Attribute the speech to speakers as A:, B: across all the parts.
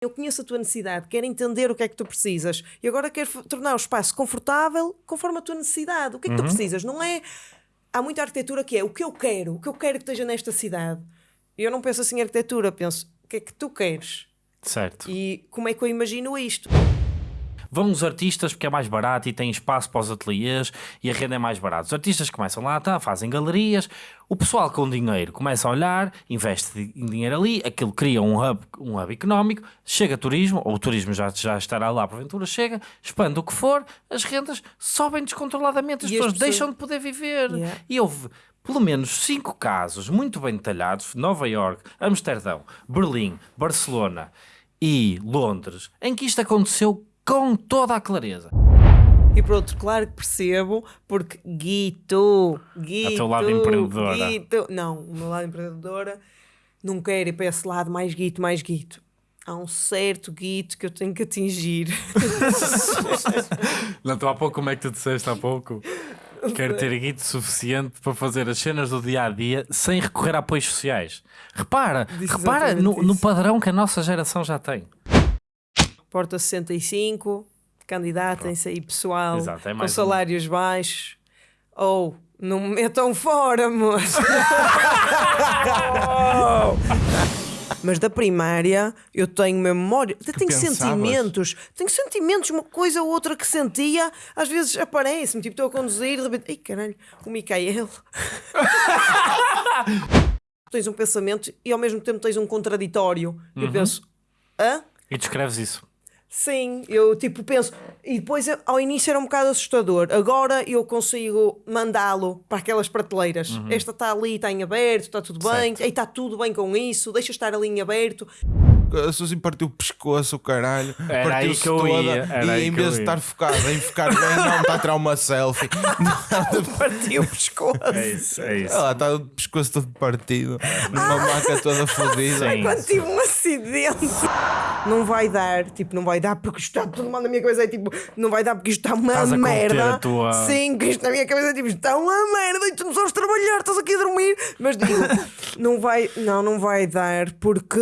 A: Eu conheço a tua necessidade, quero entender o que é que tu precisas e agora quero tornar o espaço confortável conforme a tua necessidade. O que é que tu precisas? Não é. Há muita arquitetura que é o que eu quero, o que eu quero que esteja nesta cidade. E eu não penso assim em arquitetura, penso o que é que tu queres
B: Certo.
A: e como é que eu imagino isto.
B: Vão os artistas porque é mais barato e tem espaço para os ateliês e a renda é mais barata. Os artistas começam lá, tá, fazem galerias, o pessoal com dinheiro começa a olhar, investe em dinheiro ali, aquilo cria um hub, um hub económico, chega turismo, ou o turismo já, já estará lá porventura, chega, expande o que for, as rendas sobem descontroladamente, as
A: as
B: pessoas
A: pessoas-
B: deixam de poder viver.
A: Yeah.
B: E houve pelo menos cinco casos muito bem detalhados: Nova York, Amsterdão, Berlim, Barcelona e Londres, em que isto aconteceu com toda a clareza.
A: E por outro, claro que percebo, porque Guito, Guito,
B: teu lado empreendedora.
A: Guito, não, o meu lado empreendedora não quero ir para esse lado mais Guito, mais Guito. Há um certo Guito que eu tenho que atingir.
B: Não, tu há pouco, como é que tu disseste há pouco? Quero ter guito suficiente para fazer as cenas do dia a dia sem recorrer a apoios sociais. Repara,
A: Disse
B: repara no, no padrão que a nossa geração já tem.
A: Porta 65, candidatem-se aí pessoal
B: Exato, é
A: com
B: um.
A: salários baixos. Ou não me metam fora, moço. Mas da primária eu tenho memória, eu tenho
C: pensavas?
A: sentimentos, tenho sentimentos, uma coisa ou outra que sentia, às vezes aparece-me, tipo, estou a conduzir de repente, ai caralho, o Micael. tens um pensamento e ao mesmo tempo tens um contraditório.
B: Uhum.
A: Eu penso, hã?
B: E descreves isso.
A: Sim, eu tipo penso. E depois eu- ao início era um bocado assustador. Agora eu consigo mandá-lo para aquelas prateleiras. Esta está ali, está em aberto, está tudo bem. Ei, está tudo bem com isso, deixa estar ali em aberto.
C: A Suzy partiu o pescoço, o caralho.
B: Era aí
C: Partiu-se
B: que eu
C: toda.
B: ia, era
C: e
B: aí
C: em vez de estar focado em ficar bem, não, está a tirar uma selfie.
A: Partiu o pescoço.
B: É isso, é isso.
C: Ela está o pescoço todo partido, numa maca toda fodida.
B: Sim.
A: Quando tive um acidente. Não vai dar, tipo, não vai dar porque isto está tudo mal na minha cabeça. É tipo, não vai dar porque isto está uma
B: Estás
A: merda.
B: a tua-
A: Sim, que isto na minha cabeça é tipo, está uma merda e tu não sabes trabalhar, estás aqui a dormir. Mas digo, não vai, não, não vai dar porque,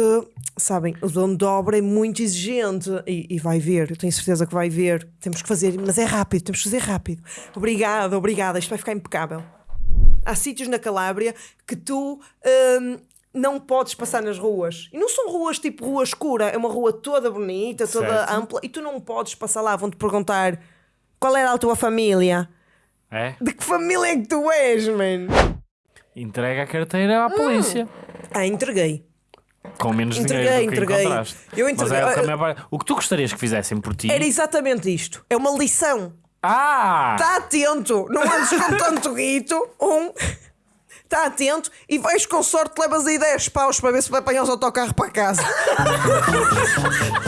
A: sabem, o dono de obra é muito exigente e, e vai ver, eu tenho certeza que vai ver. Temos que fazer, mas é rápido, temos que fazer rápido. Obrigada, obrigada, isto vai ficar impecável. Há sítios na Calábria que tu hum, não podes passar nas ruas. E não são ruas tipo rua escura, é uma rua toda bonita, toda
B: Certo.
A: ampla, e tu não podes passar lá. Vão-te perguntar qual era a tua família.
B: É?
A: De que família é que tu és, man?
B: Entrega a carteira à polícia.
A: Ah, entreguei.
B: Com menos
A: Entreguei,
B: dinheiro do que
A: entreguei.
B: encontraste.
A: Eu
B: Mas
A: entreguei.
B: é o, que a
A: Ah,
B: maior parte- o que tu gostarias que fizessem por ti.
A: Era exatamente isto. É uma lição.
B: Ah!
A: Está atento, não andes com tanto guito. Um. Está atento e vais com sorte, levas aí 10 paus para ver se vai apanhar os autocarros para casa.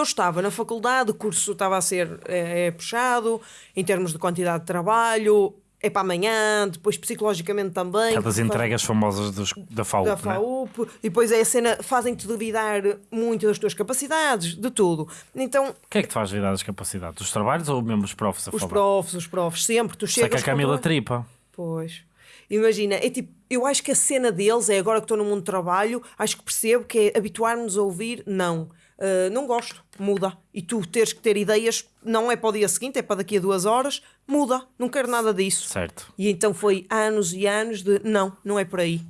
A: Eu estava na faculdade, o curso estava a ser é, é, puxado, em termos de quantidade de trabalho, é para amanhã, depois psicologicamente também.
B: Aquelas entregas famosas dos- da FAUP,
A: da
B: né?
A: FAUP, e depois é a cena, fazem-te duvidar muito das tuas capacidades, de tudo. Então,
B: O que é que te faz virar as capacidades? Dos trabalhos ou mesmo os profs a
A: os
B: falar?
A: profs, os profs, sempre, tu chegas.
B: a
A: com
B: Camila tripa.
A: Pois. Imagina, é tipo, eu acho que a cena deles é agora que estou no mundo do trabalho, acho que percebo que é habituar-nos a ouvir, não. Uh, não gosto, muda. E tu teres que ter ideias, não é para o dia seguinte, é para daqui a duas horas, muda, não quero nada disso.
B: Certo.
A: E então foi anos e anos de não, não é por aí.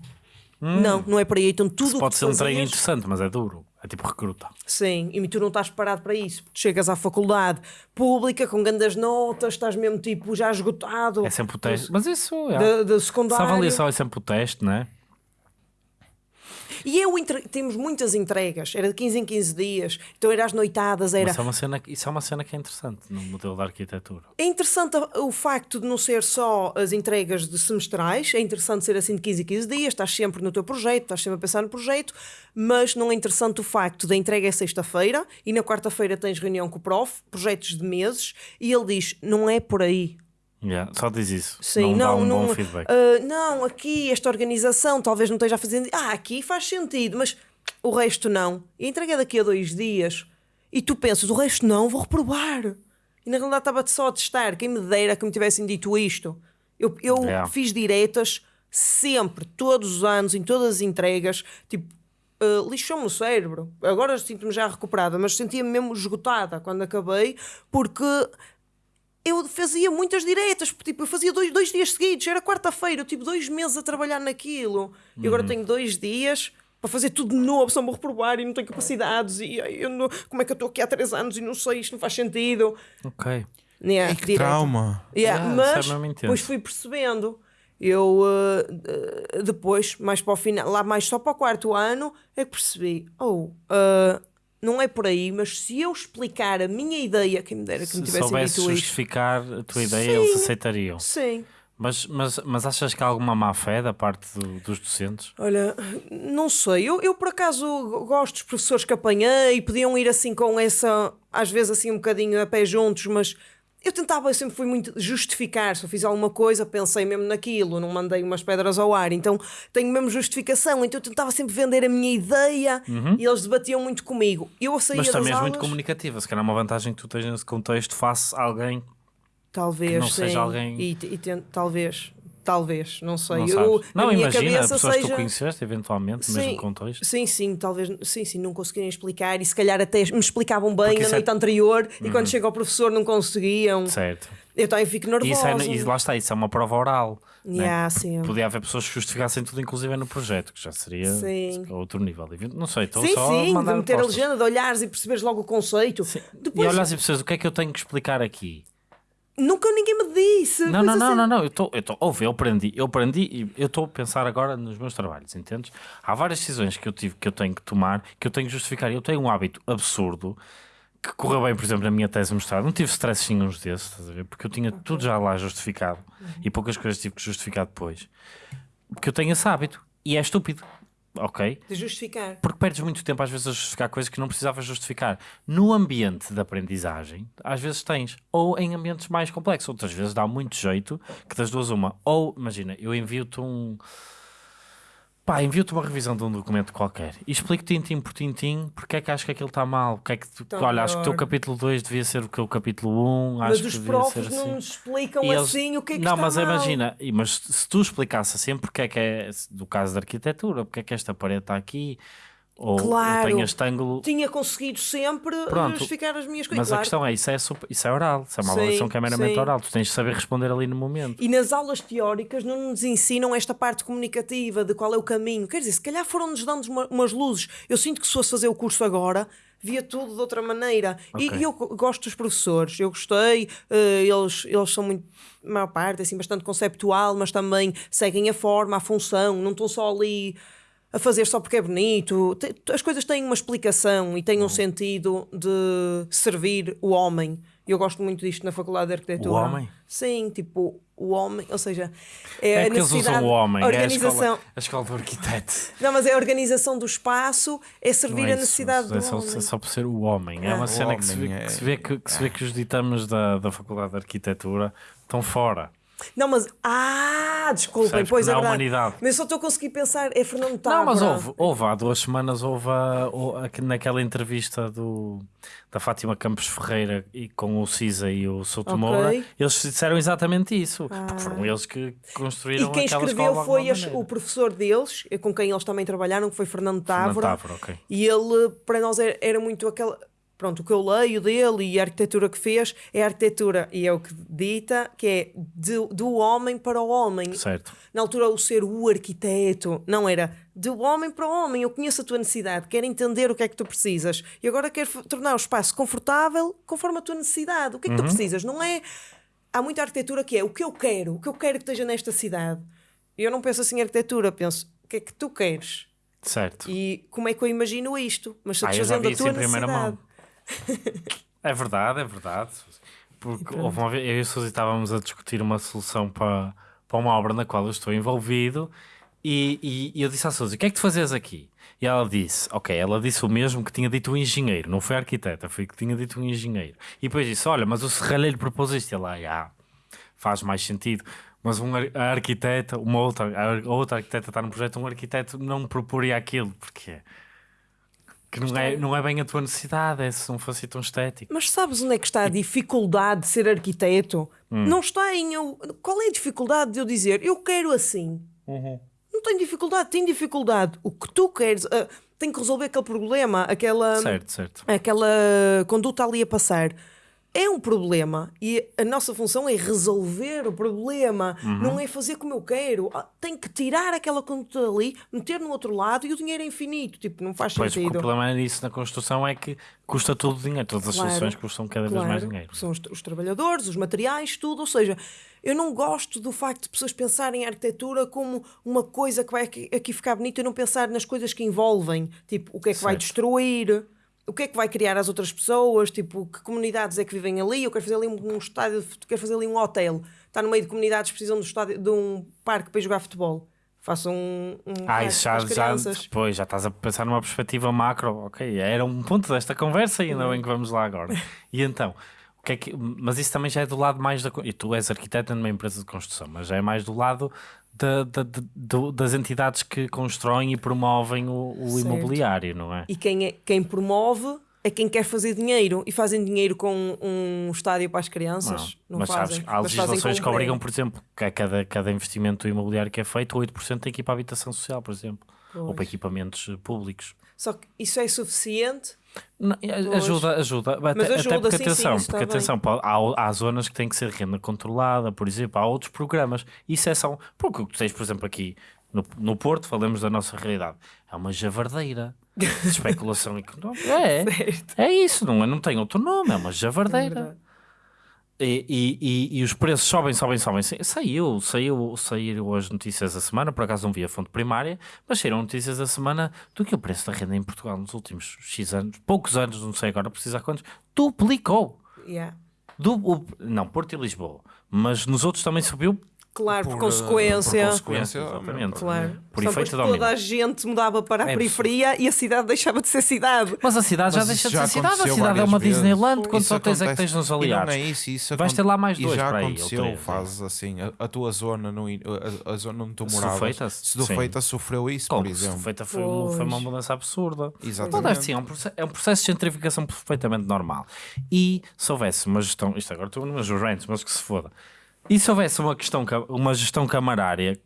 A: Não, não é por aí. Então tudo o que
B: Hum. Pode ser um treino interessante, mas é duro. É tipo recruta.
A: Sim, e tu não estás preparado para isso. Chegas à faculdade pública com grandes notas, estás mesmo tipo já esgotado.
B: É sempre o teste. Mas isso é.
A: Da, da
B: Essa
A: secundária.
B: avaliação é sempre o teste, não é?
A: E eu entre- temos muitas entregas, era de 15 em 15 dias, então era às noitadas, era.
B: Mas Isso é, uma cena, isso é uma cena que é interessante no modelo da arquitetura.
A: É interessante o facto de não ser só as entregas de semestrais, é interessante ser assim de 15 em 15 dias, estás sempre no teu projeto, estás sempre a pensar no projeto, mas não é interessante o facto da entrega é sexta-feira e na quarta-feira tens reunião com o prof, projetos de meses, e ele diz: não é por aí.
B: Yeah, só diz isso.
A: Sim,
B: não,
A: não,
B: um
A: não, ah, não, aqui esta organização talvez não esteja fazendo. Ah, aqui faz sentido, mas o resto não. E entreguei daqui a dois dias e tu pensas, o resto não, vou reprovar. E na realidade estava-te só a testar. Quem me dera que me tivessem dito isto. Eu, eu
B: Yeah.
A: fiz diretas sempre, todos os anos, em todas as entregas, tipo. ah, lixou-me o cérebro. Agora sinto-me já recuperada, mas sentia-me mesmo esgotada quando acabei, porque eu fazia muitas diretas, porque, tipo, eu fazia dois, dois dias seguidos, era quarta-feira, eu tive dois meses a trabalhar naquilo, e agora tenho dois dias para fazer tudo de novo, só me vou reprovar e não tenho capacidades, e eu não- como é que eu estou aqui há três anos e não sei, isto não faz sentido.
B: Ok.
A: Yeah,
C: Ai, que
A: direta.
C: trauma.
A: Yeah,
B: Yeah,
A: mas
B: é intenso.
A: depois fui percebendo. Eu uh, uh, depois, mais para o final, lá mais só para o quarto ano, é que percebi: oh, uh, não é por aí, mas se eu explicar a minha ideia, quem me dera que me
B: Se soubesse
A: dito isto.
B: justificar a tua ideia,
A: Sim.
B: eles aceitariam.
A: Sim.
B: Mas, mas, mas achas que há alguma má fé da parte do- dos docentes?
A: Olha, não sei, eu, eu por acaso gosto dos professores que apanhei, podiam ir assim com essa, às vezes assim um bocadinho a pé juntos, mas eu tentava, eu sempre fui muito justificar, se eu fiz alguma coisa, pensei mesmo naquilo, não mandei umas pedras ao ar, então tenho mesmo justificação, então eu tentava sempre vender a minha ideia e eles debatiam muito comigo. Eu saía
B: Mas também és
A: aulas,
B: muito comunicativa. Se calhar é uma vantagem que tu tens nesse contexto face a alguém.
A: talvez,
B: que não
A: sim,
B: seja alguém-
A: e, e ten- talvez, talvez, não sei,
B: Não,
A: eu,
B: não
A: a
B: imagina,
A: cabeça
B: pessoas que tu
A: seja...
B: conheceste, eventualmente, no mesmo contexto.
A: Sim, sim, talvez sim, sim, não conseguirem explicar e se calhar até me explicavam bem
B: Porque
A: na
B: é-
A: noite anterior e quando chega ao professor não conseguiam.
B: Certo.
A: Eu também fico
B: E,
A: nervosa.
B: isso é, e lá está, isso é uma prova oral. né?
A: Yeah, sim.
B: Podia haver pessoas que justificassem tudo, inclusive no projeto, que já seria
A: Sim.
B: outro nível. Não sei, estou
A: Sim,
B: só a
A: sim, de
B: mandar
A: meter a legenda, de olhares e perceberes logo o conceito.
B: E
A: Depois,
B: olhas e percebes o que é que eu tenho que explicar aqui.
A: Nunca ninguém me disse.
B: Não, não, não,
A: assim.
B: não, não, eu estou, eu estou, ouve, eu aprendi, eu aprendi e eu estou a pensar agora nos meus trabalhos, entendes? Há várias decisões que eu tive, que eu tenho que tomar, que eu tenho que justificar. Eu tenho um hábito absurdo que correu bem, por exemplo, na minha tese de mestrado. Não tive stress nenhum desses, estás a ver? Porque eu tinha tudo já lá justificado e poucas coisas tive que justificar depois. Porque eu tenho esse hábito e é estúpido, ok?
A: De justificar.
B: Porque perdes muito tempo às vezes a justificar coisas que não precisavas justificar. No ambiente de aprendizagem, às vezes tens, ou em ambientes mais complexos, outras vezes dá muito jeito que das duas uma. Ou, imagina, eu envio-te um. Pá, envio-te uma revisão de um documento qualquer e explico tintim por tintim porque é que acho que aquilo está mal. Porque é que tu,
A: Tá
B: olha, acho que o teu capítulo 2 devia ser o que o capítulo 1.
A: Mas
B: acho
A: os
B: que devia ser assim.
A: não nos explicam
B: E eles-
A: assim o que é que
B: Não, mas
A: mal.
B: imagina, mas se tu explicasse assim, porque é que é, do caso da arquitetura, porque é que esta parede está aqui, ou, ou
A: Claro.
B: este ângulo.
A: Tinha conseguido sempre
B: Pronto.
A: justificar as minhas coisas.
B: Mas a
A: claro.
B: questão é, isso é, isso é oral, isso é uma
A: Sim,
B: avaliação que é meramente
A: sim.
B: oral, tu tens de saber responder ali no momento.
A: E nas aulas teóricas não nos ensinam esta parte comunicativa de qual é o caminho. Quer dizer, se calhar foram-nos dando uma- umas luzes. Eu sinto que se fosse fazer o curso agora, via tudo de outra maneira. E-
B: Ok.
A: E, eu go- gosto dos professores, eu gostei, eh, eles, eles são muito, a maior parte, assim, bastante conceptual, mas também seguem a forma, a função, não estão só ali a fazer só porque é bonito. As coisas têm uma explicação e têm um sentido de servir o homem. Eu gosto muito disto na Faculdade de Arquitetura.
B: O homem?
A: Sim, tipo, o homem, ou seja, é,
B: É
A: a
B: eles
A: necessidade,
B: usam o homem,
A: a
B: é a
A: organização.
B: escola, a escola do arquiteto.
A: Não, mas é a organização do espaço, é servir
B: é
A: a
B: isso,
A: necessidade
B: é
A: do
B: só,
A: homem.
B: é só por ser o homem. É uma
C: O
B: cena que se, vê,
C: homem é-
B: que, se vê que, que se vê que os ditames da, da Faculdade de Arquitetura estão fora.
A: Não, mas. Ah, desculpem,
B: Percebes?
A: pois é verdade.
B: humanidade.
A: Mas eu só estou a conseguir pensar, é Fernando Távora.
B: Não, mas houve, houve há duas semanas houve, a- a- naquela entrevista do, da Fátima Campos Ferreira e com o Cisa e o Souto
A: Ok.
B: Moura, eles disseram exatamente isso, porque foram eles que construíram
A: E quem escreveu foi as- o professor deles, com quem eles também trabalharam, que foi Fernando
B: Fernando
A: Távora.
B: Távora, ok.
A: E ele, para nós, era, era muito aquela. Pronto, o que eu leio dele e a arquitetura que fez é a arquitetura, e é o que dita, que é de- do homem para o homem.
B: Certo.
A: Na altura, o ser o arquiteto não era do homem para o homem. Eu conheço a tua necessidade, quero entender o que é que tu precisas e agora quero tornar o espaço confortável conforme a tua necessidade. O que é que tu precisas? Não é. Há muita arquitetura que é o que eu quero, o que eu quero que esteja nesta cidade. E eu não penso assim em arquitetura, penso o que é que tu queres
B: Certo.
A: e como é que eu imagino isto, mas
B: Ah,
A: satisfazendo
B: vi
A: a tua necessidade.
B: É verdade, é verdade. Porque houve uma vez, eu e a Suzy estávamos a discutir uma solução para, para uma obra na qual eu estou envolvido e, e- eu disse à Suzy, o que é que tu fazes aqui? E ela disse, ok, ela disse o mesmo que tinha dito o engenheiro, não foi a arquiteta, foi que tinha dito o engenheiro. E depois disse, olha, mas o serralheiro propôs isto. E ela, ah, faz mais sentido. Mas um a arquiteta, uma outra, a outra arquiteta está num projeto, um arquiteto não proporia aquilo, porque que não é, não é bem a tua necessidade, é se não fosse tão estético.
A: Mas sabes onde é que está a dificuldade de ser arquiteto?
B: Hum.
A: Não está em eu. Qual é a dificuldade de eu dizer eu quero assim?
B: Uhum.
A: Não tenho dificuldade, tenho dificuldade. O que tu queres, ah, tem que resolver aquele problema, aquela,
B: Certo, certo.
A: aquela conduta ali a passar. É um problema e a nossa função é resolver o problema,
B: Uhum.
A: não é fazer como eu quero. Ah, Tem que tirar aquela conduta ali, meter no outro lado e o dinheiro é infinito. Tipo, não faz
B: Pois,
A: sentido.
B: o problema nisso na construção é que custa tudo dinheiro, todas as
A: Claro,
B: soluções custam cada vez mais
A: Claro,
B: dinheiro.
A: São os, os trabalhadores, os materiais, tudo. Ou seja, eu não gosto do facto de pessoas pensarem a arquitetura como uma coisa que vai aqui, aqui ficar bonita e não pensar nas coisas que envolvem. Tipo, o que é que vai
B: Certo.
A: destruir, o que é que vai criar as outras pessoas, tipo, que comunidades é que vivem ali. Eu quero fazer ali um, um estádio, quero fazer ali um hotel. Está no meio de comunidades que precisam de, um estádio, de um parque para jogar futebol. Façam um, um
B: Ah, isso já, já, depois já estás a pensar numa perspectiva macro, ok, era um ponto desta conversa e ainda bem que vamos lá agora. E então, o que é que, mas isso também já é do lado mais da. E tu és arquiteto numa empresa de construção, mas já é mais do lado da- da- do- das entidades que constroem e promovem o, o imobiliário, não é?
A: E quem, é, quem promove é quem quer fazer dinheiro. E fazem dinheiro com um estádio para as crianças. Não,
B: mas
A: fazem.
B: sabes, há legislações que obrigam, por exemplo, que a cada, cada investimento imobiliário que é feito, 8% tem que ir para a habitação social, por exemplo, ou para
A: Pois.
B: equipamentos públicos.
A: Só que isso é suficiente.
B: Não, ajuda, ajuda. Até, até
A: ajuda,
B: porque
A: sim,
B: atenção,
A: sim,
B: porque atenção, há, há zonas que têm que ser renda controlada, por exemplo, há outros programas. Isso é só. Porque o que tens, por exemplo, aqui no, no Porto, falamos da nossa realidade, é uma javardeira de especulação económica. É, é isso, não, é, não tem outro nome, é uma javardeira.
A: verdade.
B: E, e, e, os preços sobem, sobem, sobem. Sa- Saiu, saiu, saíram as notícias da semana, por acaso não vi a fonte primária, mas saíram notícias da semana do que o preço da renda em Portugal nos últimos X anos, poucos anos, não sei agora precisar quantos, duplicou.
A: Yeah.
B: Du, o- não, Porto e Lisboa, mas nos outros também subiu
A: Claro, por,
C: Por,
A: consequência.
C: por consequência,
B: exatamente.
A: Claro.
B: Por
A: Só
B: efeito
A: toda a gente mudava para a
B: É
A: periferia e a cidade deixava de ser cidade.
B: Mas a cidade já
C: Mas
B: deixa
C: isso
B: de
C: já
B: ser cidade, a
C: aconteceu
B: cidade é uma
C: vezes.
B: Disneyland, quantos
C: Isso
B: hotéis é que
C: acontece-
B: tens nos
C: e
B: aliados?
C: não é isso, isso
B: Vais ter lá mais
C: e
B: dois
C: já
B: para aí,
C: aconteceu,
B: três,
C: faz assim, a, a tua zona, no, a, a zona onde tu moravas,
B: feita,
C: se do
B: sim.
C: feita sofreu isso,
B: Como
C: por exemplo.
B: feita foi, uma- foi uma mudança absurda.
C: Exatamente.
B: Assim, é, um processo, é um processo de gentrificação perfeitamente normal. E se houvesse uma gestão, isto agora estou nos rants, mas que se foda. E se houvesse uma, questão, uma gestão camarária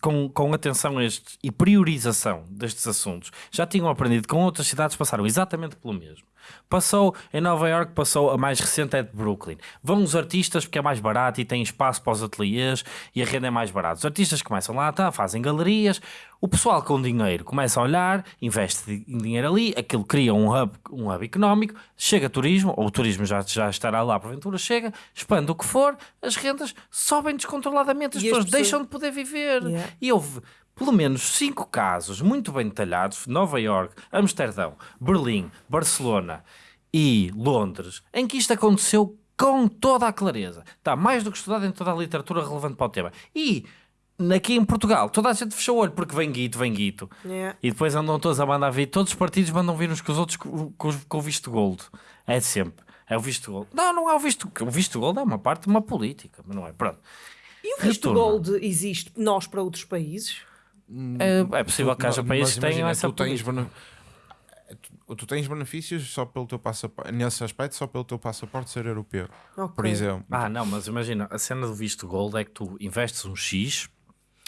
B: com, com atenção a estes e priorização destes assuntos, já tinham aprendido com outras cidades passaram exatamente pelo mesmo. Passou em Nova York, passou a mais recente é de Brooklyn. Vão os artistas porque é mais barato e tem espaço para os ateliês e a renda é mais barata. Os artistas começam lá, tá, fazem galerias. O pessoal com dinheiro começa a olhar, investe em dinheiro ali, aquilo cria um hub, um hub económico, chega turismo, ou o turismo já, já estará lá porventura, chega, expande o que for, as rendas sobem descontroladamente, as
A: E as
B: pessoas
A: pessoas-
B: deixam de poder viver.
A: Yeah.
B: E houve pelo menos cinco casos muito bem detalhados: Nova York, Amsterdão, Berlim, Barcelona e Londres, em que isto aconteceu com toda a clareza. Está mais do que estudado em toda a literatura relevante para o tema. E aqui em Portugal, toda a gente fechou o olho porque vem guito, vem guito.
A: Yeah.
B: E depois andam todos a mandar vir, todos os partidos mandam vir uns com os outros com, com, os- com o visto gold. É sempre. É o visto gold. Não, não é o visto. O visto gold é uma parte de uma política, mas não é. Pronto.
A: E o visto
B: Retorno.
A: gold existe nós para outros países?
B: É, é possível que haja países que tenham essa
C: tu tens, tu, tu tens benefícios só pelo teu passaporte, nesse aspecto, só pelo teu passaporte ser europeu.
A: Ok.
C: Por exemplo,
B: Ah, não, mas imagina, a cena do visto gold é que tu investes um X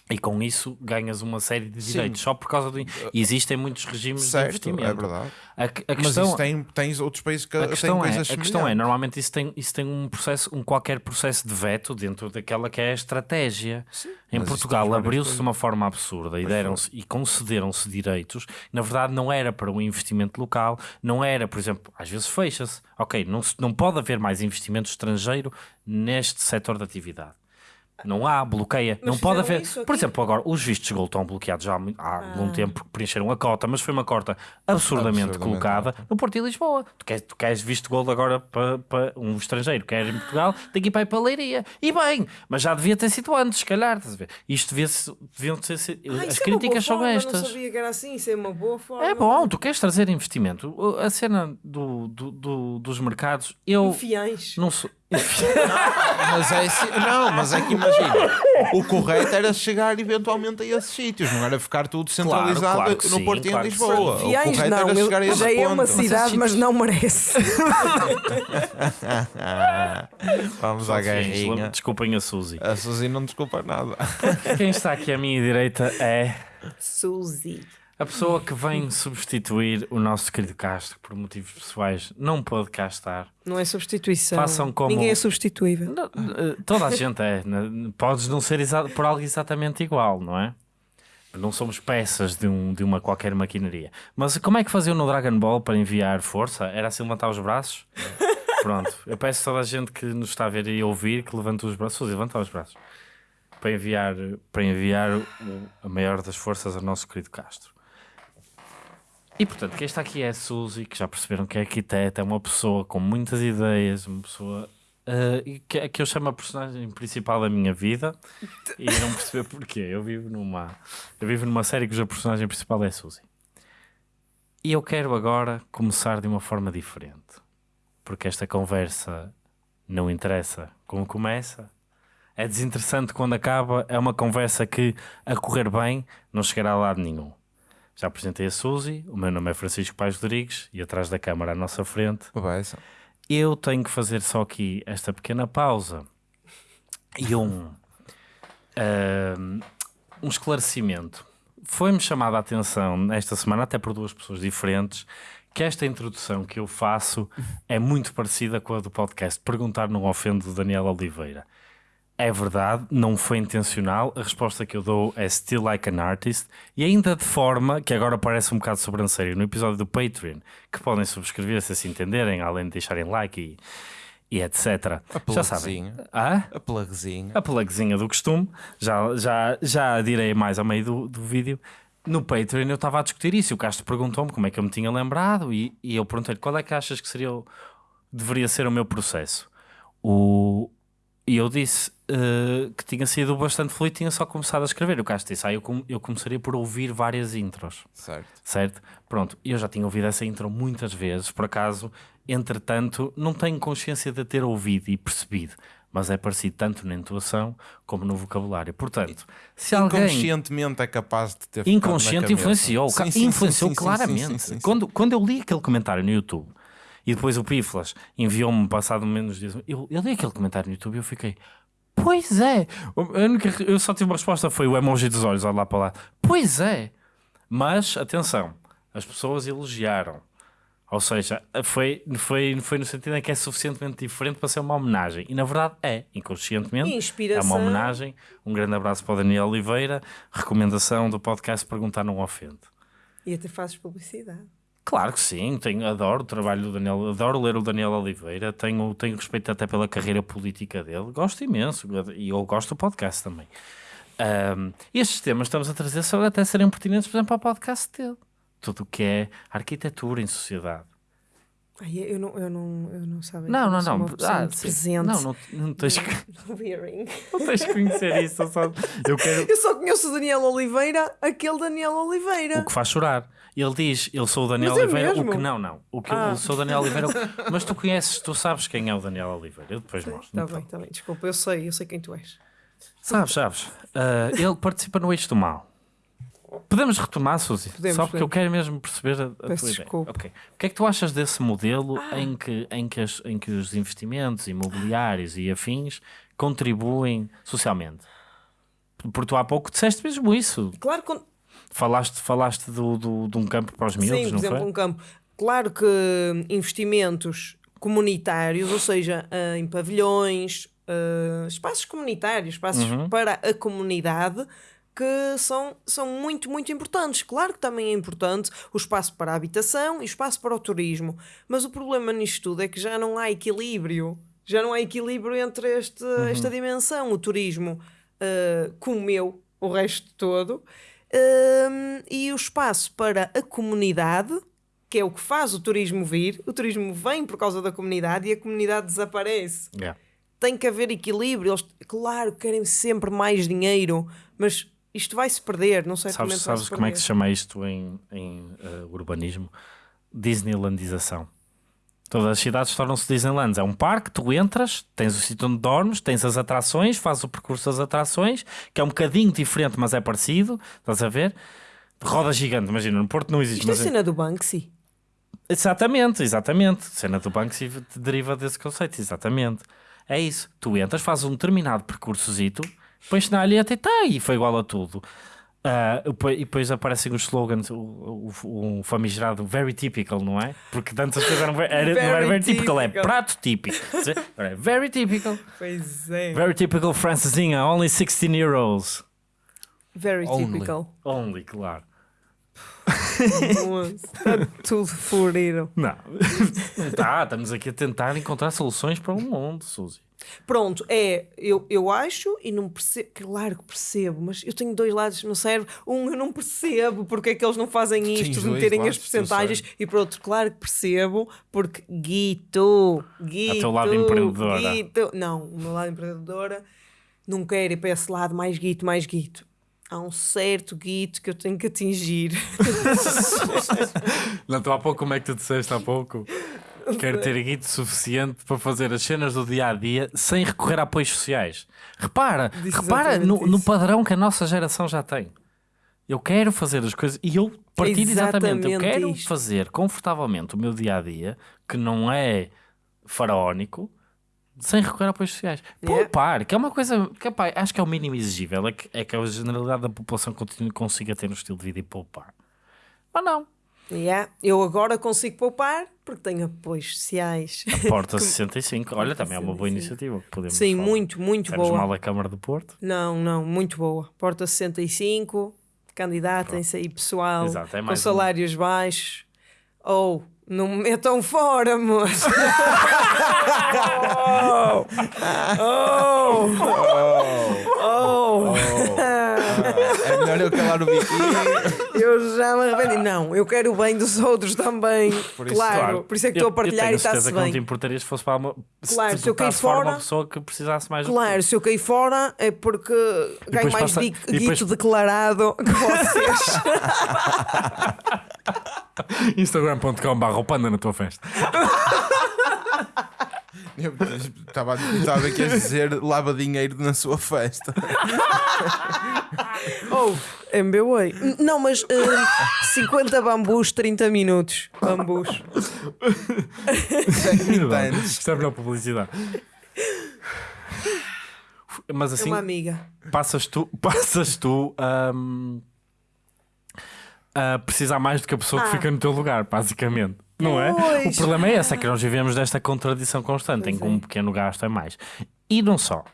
B: e com isso ganhas uma série de direitos só por causa do. E existem muitos regimes de
C: certo,
B: investimento.
C: é verdade.
B: A, a
C: Mas
B: questão,
C: isso tem, tens outros países que
B: a
C: têm
B: é,
C: coisas
B: a questão é, normalmente isso tem, isso tem um processo, um qualquer processo de veto dentro daquela que é a estratégia. em
C: mas
B: Portugal abriu-se de uma forma absurda e, deram-se, e concederam-se direitos. Na verdade, não era para o investimento local, não era, por exemplo, às vezes fecha-se. Ok, não, não pode haver mais investimento estrangeiro neste setor de atividade. Não há, bloqueia.
A: Mas
B: não pode haver. Por exemplo, agora os vistos de gold estão bloqueados já há,
A: Ah.
B: algum tempo porque preencheram a cota, mas foi uma cota absurdamente,
C: Absurdamente
B: colocada no Porto e Lisboa. Tu queres, tu queres visto de gold agora para, para um estrangeiro, quer em Portugal, tem que ir para a Leiria. E bem, mas já devia ter sido antes, se calhar. estás a ver? Isto devia -se, deviam sido.
A: Ah,
B: as
A: é
B: críticas são
A: forma,
B: estas.
A: Não sabia que era assim, isso é uma boa forma.
B: É bom, tu queres trazer investimento. A cena do, do- do- dos mercados, eu
A: Fiéis.
B: não sou.
C: Mas é assim- não, mas é que imagina, o correto era chegar eventualmente a esses sítios, não era ficar tudo centralizado
B: claro que
C: no
B: sim,
C: Porto e
B: claro
C: em
B: que
C: Lisboa. O correto
A: não,
C: era chegar a esse
A: já é uma cidade, mas não merece.
C: Vamos à
B: Sim,
C: guerrinha.
B: Desculpem a Suzy.
C: A Suzy não desculpa nada.
B: Quem está aqui à minha direita é
A: Suzy.
B: A pessoa que vem substituir o nosso querido Castro por motivos pessoais. Não pode cá estar.
A: Não é substituição.
B: Façam como-
A: Ninguém é substituível.
B: Não, eh, Toda a gente é. né? Podes não ser por algo exatamente igual, não é? Não somos peças de, um, de uma qualquer maquinaria. Mas como é que faziam no Dragon Ball para enviar força? Era assim levantar os braços? Pronto. Eu peço a toda a gente que nos está a ver e ouvir que levante os braços. Suzy, levanta os braços. Para enviar, para enviar a maior das forças ao nosso querido Castro. E portanto, quem está aqui é a Suzy, que já perceberam que é arquiteta, é uma pessoa com muitas ideias, uma pessoa e que, que eu chamo a personagem principal da minha vida e não perceber porquê. Eu vivo numa, eu vivo numa série cuja personagem principal é a Suzy. E eu quero agora começar de uma forma diferente, porque esta conversa não interessa como começa. É desinteressante quando acaba, é uma conversa que, a correr bem, não chegará a lado nenhum. Já apresentei a Suzy, o meu nome é Francisco Pais Rodrigues e atrás da câmara à nossa frente
C: Bebeça.
B: eu tenho que fazer só aqui esta pequena pausa e um, ahm, um esclarecimento. Foi-me chamada a atenção esta semana, até por duas pessoas diferentes, que esta introdução que eu faço é muito parecida com a do podcast Perguntar não ofende do Daniel Oliveira. É verdade, não foi intencional. A resposta que eu dou é still like an artist e ainda de forma que agora parece um bocado sobranceiro no episódio do Patreon, que podem subscrever se assim entenderem, além de deixarem like e, e etc. Já sabem. Ah?
C: A plugzinha.
B: A plugzinha do costume, já, já, já direi mais ao meio do, do vídeo. No Patreon eu estava a discutir isso e o Castro perguntou-me como é que eu me tinha lembrado e, e eu perguntei-lhe qual é que achas que seria o- deveria ser o meu processo. O, e eu disse eh, que tinha sido bastante fluido e tinha só começado a escrever. O Castro disse, ah, eu, com- eu começaria por ouvir várias intros
C: Certo.
B: certo? Pronto, eu já tinha ouvido essa intro muitas vezes, por acaso, entretanto, não tenho consciência de ter ouvido e percebido, mas é parecido tanto na intuação como no vocabulário. Portanto, se alguém
C: Inconscientemente é capaz de ter
B: inconsciente influenciou,
C: Sim, sim,
B: influenciou
C: sim,
B: claramente. Quando, quando eu li aquele comentário no YouTube e depois o Piflas enviou-me passado menos dias, eu, eu li aquele comentário no YouTube e eu fiquei. Pois é, única- eu só tive uma resposta, foi o emoji dos olhos, olha lá para lá. Pois é, mas atenção, as pessoas elogiaram. Ou seja, foi, foi, foi no sentido em que é suficientemente diferente para ser uma homenagem. E na verdade é, inconscientemente.
A: Inspiração.
B: É uma homenagem. Um grande abraço para o Daniel Oliveira. Recomendação do podcast Perguntar Não Ofende.
A: E até fazes publicidade.
B: Claro que sim, tenho, adoro o trabalho do Daniel, adoro ler o Daniel Oliveira, tenho, tenho respeito até pela carreira política dele, gosto imenso e eu gosto do podcast também. Ahm, estes temas estamos a trazer só até serem pertinentes, por exemplo, ao podcast dele. Tudo o que é arquitetura em sociedade.
A: Ai, eu não, eu não, eu não sabem.
B: Não, não, não. Ah,
A: presente.
B: não, não, não tens que, não tens que conhecer isso. eu Só, eu quero
A: Eu só conheço o Daniel Oliveira, aquele Daniel Oliveira.
B: o que faz chorar. Ele diz, eu sou o Daniel
A: Mas é
B: Oliveira, o
A: mesmo?
B: que não, não. O que
A: Ah.
B: eu sou o Daniel Oliveira, o que- mas tu conheces, tu sabes quem é o Daniel Oliveira. Eu depois mostro.
A: Está Tá bem, está bem, desculpa, eu sei, eu sei quem tu és.
B: Sabes, sabes. Ah, ele participa no Eixo do Mal. Podemos retomar, Suzy?
A: Podemos,
B: Só porque eu
A: podemos.
B: quero mesmo perceber a, a tua
A: Peço
B: ideia.
A: desculpa.
B: Ok. O que é que tu achas desse modelo em, que, em, que as- em que os investimentos imobiliários e afins contribuem socialmente? Porque tu há pouco disseste mesmo isso.
A: Claro que.
B: Falaste, falaste do, do- de um campo para os miúdos,
A: Sim, por
B: não
A: exemplo,
B: foi?
A: um campo. Claro que investimentos comunitários, ou seja, eh, em pavilhões, eh, espaços comunitários, espaços
B: Uhum.
A: para a comunidade, que são, são muito, muito importantes. Claro que também é importante o espaço para a habitação e o espaço para o turismo, mas o problema nisto tudo é que já não há equilíbrio. Já não há equilíbrio entre este,
B: Uhum.
A: esta dimensão. O turismo eh, comeu o resto todo Hum, e o espaço para a comunidade, que é o que faz o turismo vir. O turismo vem por causa da comunidade e a comunidade desaparece.
B: Yeah.
A: Tem que haver equilíbrio. Eles, claro, querem sempre mais dinheiro, mas isto vai se perder. Não sei
B: Sabes, sabes como é que se chama isto em, em eh, urbanismo? Disneylandização. Todas as cidades tornam-se Disneylands. É um parque, tu entras, tens o sítio onde dormes, tens as atrações, fazes o percurso das atrações, que é um bocadinho diferente, mas é parecido. Estás a ver? Roda gigante, imagina, no Porto não existe.
A: Isto é
B: mas é-
A: cena do Banksy.
B: Exatamente, exatamente. Cena do Banksy deriva desse conceito, exatamente. É isso. Tu entras, fazes um determinado percursozito, pões na alheta e tá, e foi igual a tudo. Depois- e depois aparecem os slogans, o, o, o famigerado very typical, não é? Porque antes as coisas eram, very- era, não era
A: Very
B: very typical, é
A: typical.
B: prato típico. Agora é very typical.
A: Pois é.
B: Very typical Francesinha, only 16 euros.
A: Very
C: Only.
A: typical.
B: Only, claro.
A: Está tudo furido.
B: Não. tá, estamos aqui a tentar encontrar soluções para o mundo, Suzy.
A: Pronto, é, eu, eu acho e não percebo, claro que percebo, mas eu tenho dois lados no cérebro. Um, eu não percebo porque é que eles não fazem isto de meterem as percentagens, e por outro, claro que percebo, porque Guito, Guito,
B: teu lado empreendedora.
A: Guito, não, o meu lado empreendedora não quero ir para esse lado mais Guito, mais Guito. Há um certo Guito que eu tenho que atingir.
B: Não, tu há pouco, como é que tu disseste há pouco? Quero ter guito suficiente para fazer as cenas do dia a dia sem recorrer a apoios sociais. Repara, repara no, no padrão que a nossa geração já tem. Eu quero fazer as coisas e eu partilho exatamente. Eu
A: Exatamente
B: quero
A: isto.
B: fazer confortavelmente o meu dia a dia que não é faraónico. Sem recorrer a apoios sociais.
A: Yeah.
B: Poupar, que é uma coisa que epá, acho que é o mínimo exigível, é que, é que a generalidade da população continue, consiga ter um estilo de vida e poupar. Ou não.
A: Yeah, Eu agora consigo poupar porque tenho apoios sociais.
B: Porta 65, olha, também é uma boa
A: 65.
B: iniciativa. Podemos
A: Sim,
B: falar.
A: muito, muito
B: Menos
A: boa.
B: mal a Câmara do Porto.
A: Não, não, muito boa. Porta 65, candidatem-se aí pessoal
B: Exato, é
A: com
B: mais um.
A: salários baixos. Ou não me metam fora, moço. oh, oh,
C: eu calar o biquinho.
A: Eu já me arrependi. Não, eu quero o bem dos outros também.
C: Por isso,
A: claro, por isso é que estou a partilhar
B: eu
A: e está-se
B: que não te
A: bem.
B: importarias se fosse para uma.
A: Claro,
B: se,
A: se eu
B: botasse fora uma pessoa que precisasse mais
A: Claro, se eu cair fora é porque ganho mais
B: passa- e depois-
A: guito declarado que vocês.
B: tu. Instagram.com.br panda na tua festa.
C: Eu estava estava aqui a dizer lava dinheiro na sua festa.
A: Ou MBWay. N- Não, mas eh, 50 bambus, 30 minutos. Bambus.
B: Isto é a melhor publicidade. Mas
A: É
B: assim,
A: uma amiga.
B: passas tu, passas tu hum, a precisar mais do que a pessoa que
A: Ah.
B: fica no teu lugar, basicamente. Não é?
A: Pois.
B: O problema é esse, é que nós vivemos desta contradição constante, em que
A: Pois é.
B: um pequeno gasto é mais. E não só.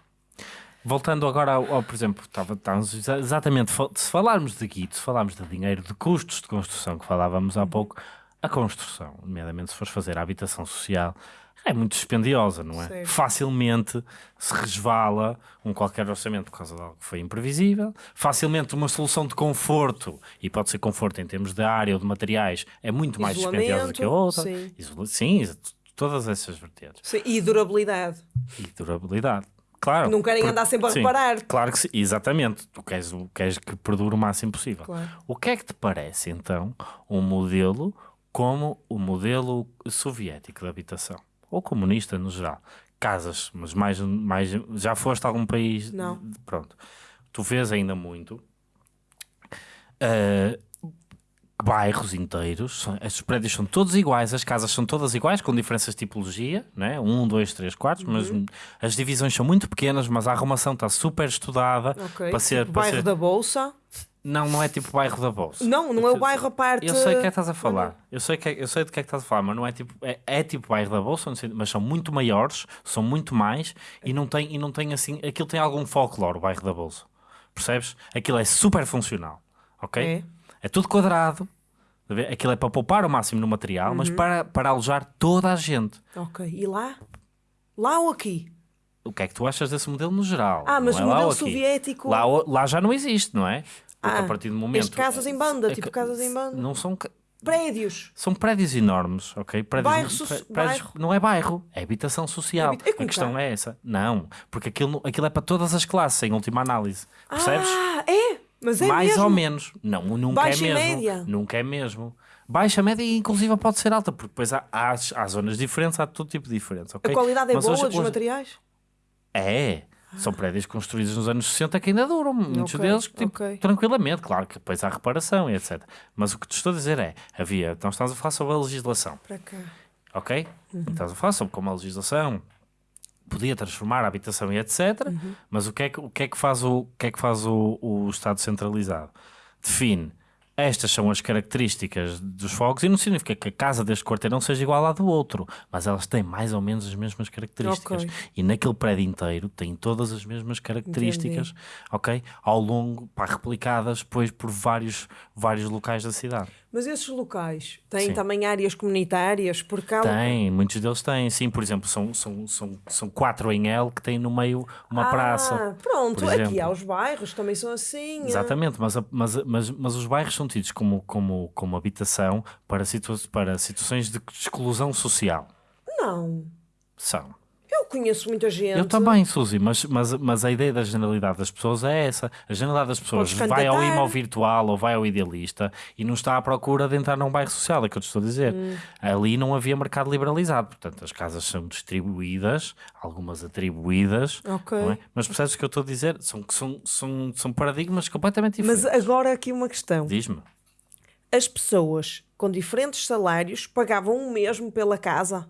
B: Voltando agora ao, ao, por exemplo, estava, estávamos exa- exatamente, se falarmos de guito, se falarmos de dinheiro, de custos de construção que falávamos
A: Uhum.
B: há pouco, a construção, nomeadamente se fores fazer a habitação social, é muito dispendiosa, não é?
A: Certo.
B: Facilmente se resvala um qualquer orçamento por causa de algo que foi imprevisível, facilmente uma solução de conforto, e pode ser conforto em termos de área ou de materiais, é muito mais dispendiosa que a
A: Isolamento,
B: outra.
A: sim.
B: Isola- sim, todas essas vertentes.
A: Sim, E durabilidade.
B: E durabilidade. Claro.
A: Não querem
B: Por-
A: andar sempre a
B: sim,
A: reparar.
B: Claro que sim, exatamente. Tu queres, queres que perdure o máximo possível.
A: Claro.
B: O que é que te parece então um modelo como o modelo soviético de habitação? Ou comunista no geral? Casas, mas mais, mais já foste a algum país?
A: Não.
B: Pronto. Tu vês ainda muito eh, bairros inteiros, os prédios são todos iguais, as casas são todas iguais, com diferenças de tipologia, né? um, dois, três mas
A: Uhum.
B: as divisões são muito pequenas, mas a arrumação está super estudada
A: Ok.
B: para ser.
A: tipo
B: para
A: bairro
B: ser-
A: da Bolsa.
B: Não, não é tipo bairro da Bolsa.
A: Não, não é o bairro a parte.
B: Eu sei o que é que estás a falar. Eu sei, que é- eu sei de que é que estás a falar, mas não é tipo. É, é tipo bairro da Bolsa, sei, mas são muito maiores, são muito mais e não tem, e não tem assim. Aquilo tem algum folclore, o bairro da Bolsa. Percebes? Aquilo é super funcional. Ok?
A: É.
B: É tudo quadrado. tá? Aquilo é para poupar o máximo no material,
A: Uhum.
B: mas para, para alojar toda a gente.
A: Ok. E lá? Lá ou aqui?
B: O que é que tu achas desse modelo no geral?
A: Ah, mas o
B: é lá
A: modelo soviético-
B: Lá, o- lá já não existe, não é? Porque
A: Ah,
B: a partir do momento.
A: as casas em banda,
B: É
A: tipo casas em banda.
B: Não são.
A: Prédios.
B: São prédios enormes, ok? Prédios,
A: Bairro so-
B: pré-
A: bairro.
B: Não é bairro, é habitação social.
A: É com
B: a questão é essa. Não, porque aquilo, aquilo é para todas as classes, em última análise. Percebes?
A: Ah, é? Mas é
B: Mais
A: mesmo.
B: ou menos. Não, nunca
A: Baixa
B: é mesmo.
A: média.
B: Nunca é mesmo. Baixa, média e inclusive pode ser alta, porque depois há, há, há zonas diferentes, há todo tipo de diferença.
A: A
B: ok?
A: qualidade é
B: Mas
A: boa
B: hoje-
A: dos
B: hoje-
A: materiais?
B: É. São prédios construídos nos anos 60 que ainda duram, muitos
A: Ok,
B: deles, tipo,
A: ok.
B: tranquilamente, claro que depois há reparação e etc. Mas o que te estou a dizer é, havia, nós estamos a falar sobre a legislação,
A: Para cá.
B: ok? Estamos a falar sobre como a legislação podia transformar a habitação e etc. Mas o que é que, o que, é que faz, o, o que, é que faz o, o Estado centralizado? Define estas são as características dos fogos e não significa que a casa deste quarteirão seja igual à do outro, mas elas têm mais ou menos as mesmas características.
A: Ok.
B: E naquele prédio inteiro tem todas as mesmas características, ok? Ao longo, pá, replicadas depois por vários, vários locais da cidade.
A: Mas esses locais têm
B: Sim.
A: também áreas comunitárias? Porque há...
B: Tem, muitos deles têm, sim. Por exemplo, são, são, são, são quatro em L que têm no meio uma
A: ah,
B: praça.
A: Pronto, aqui há os bairros também são assim.
B: Exatamente, mas, mas, mas, mas os bairros são tidos como, como, como habitação para, situa para situações de exclusão social.
A: Não.
B: São.
A: Eu conheço muita gente.
B: Eu também, Suzy, mas, mas, mas a ideia da generalidade das pessoas é essa. A generalidade das pessoas
A: Podes
B: vai ao
A: candidatar.
B: imó virtual ou vai ao idealista e não está à procura de entrar num bairro social, é o que eu te estou a dizer.
A: Hum.
B: Ali não havia mercado liberalizado, portanto as casas são distribuídas, algumas atribuídas,
A: Ok.
B: não é? mas percebes o que eu estou a dizer? São, são, são, são paradigmas completamente
A: Mas
B: diferentes.
A: agora aqui uma questão.
B: Diz-me.
A: As pessoas com diferentes salários pagavam o mesmo pela casa?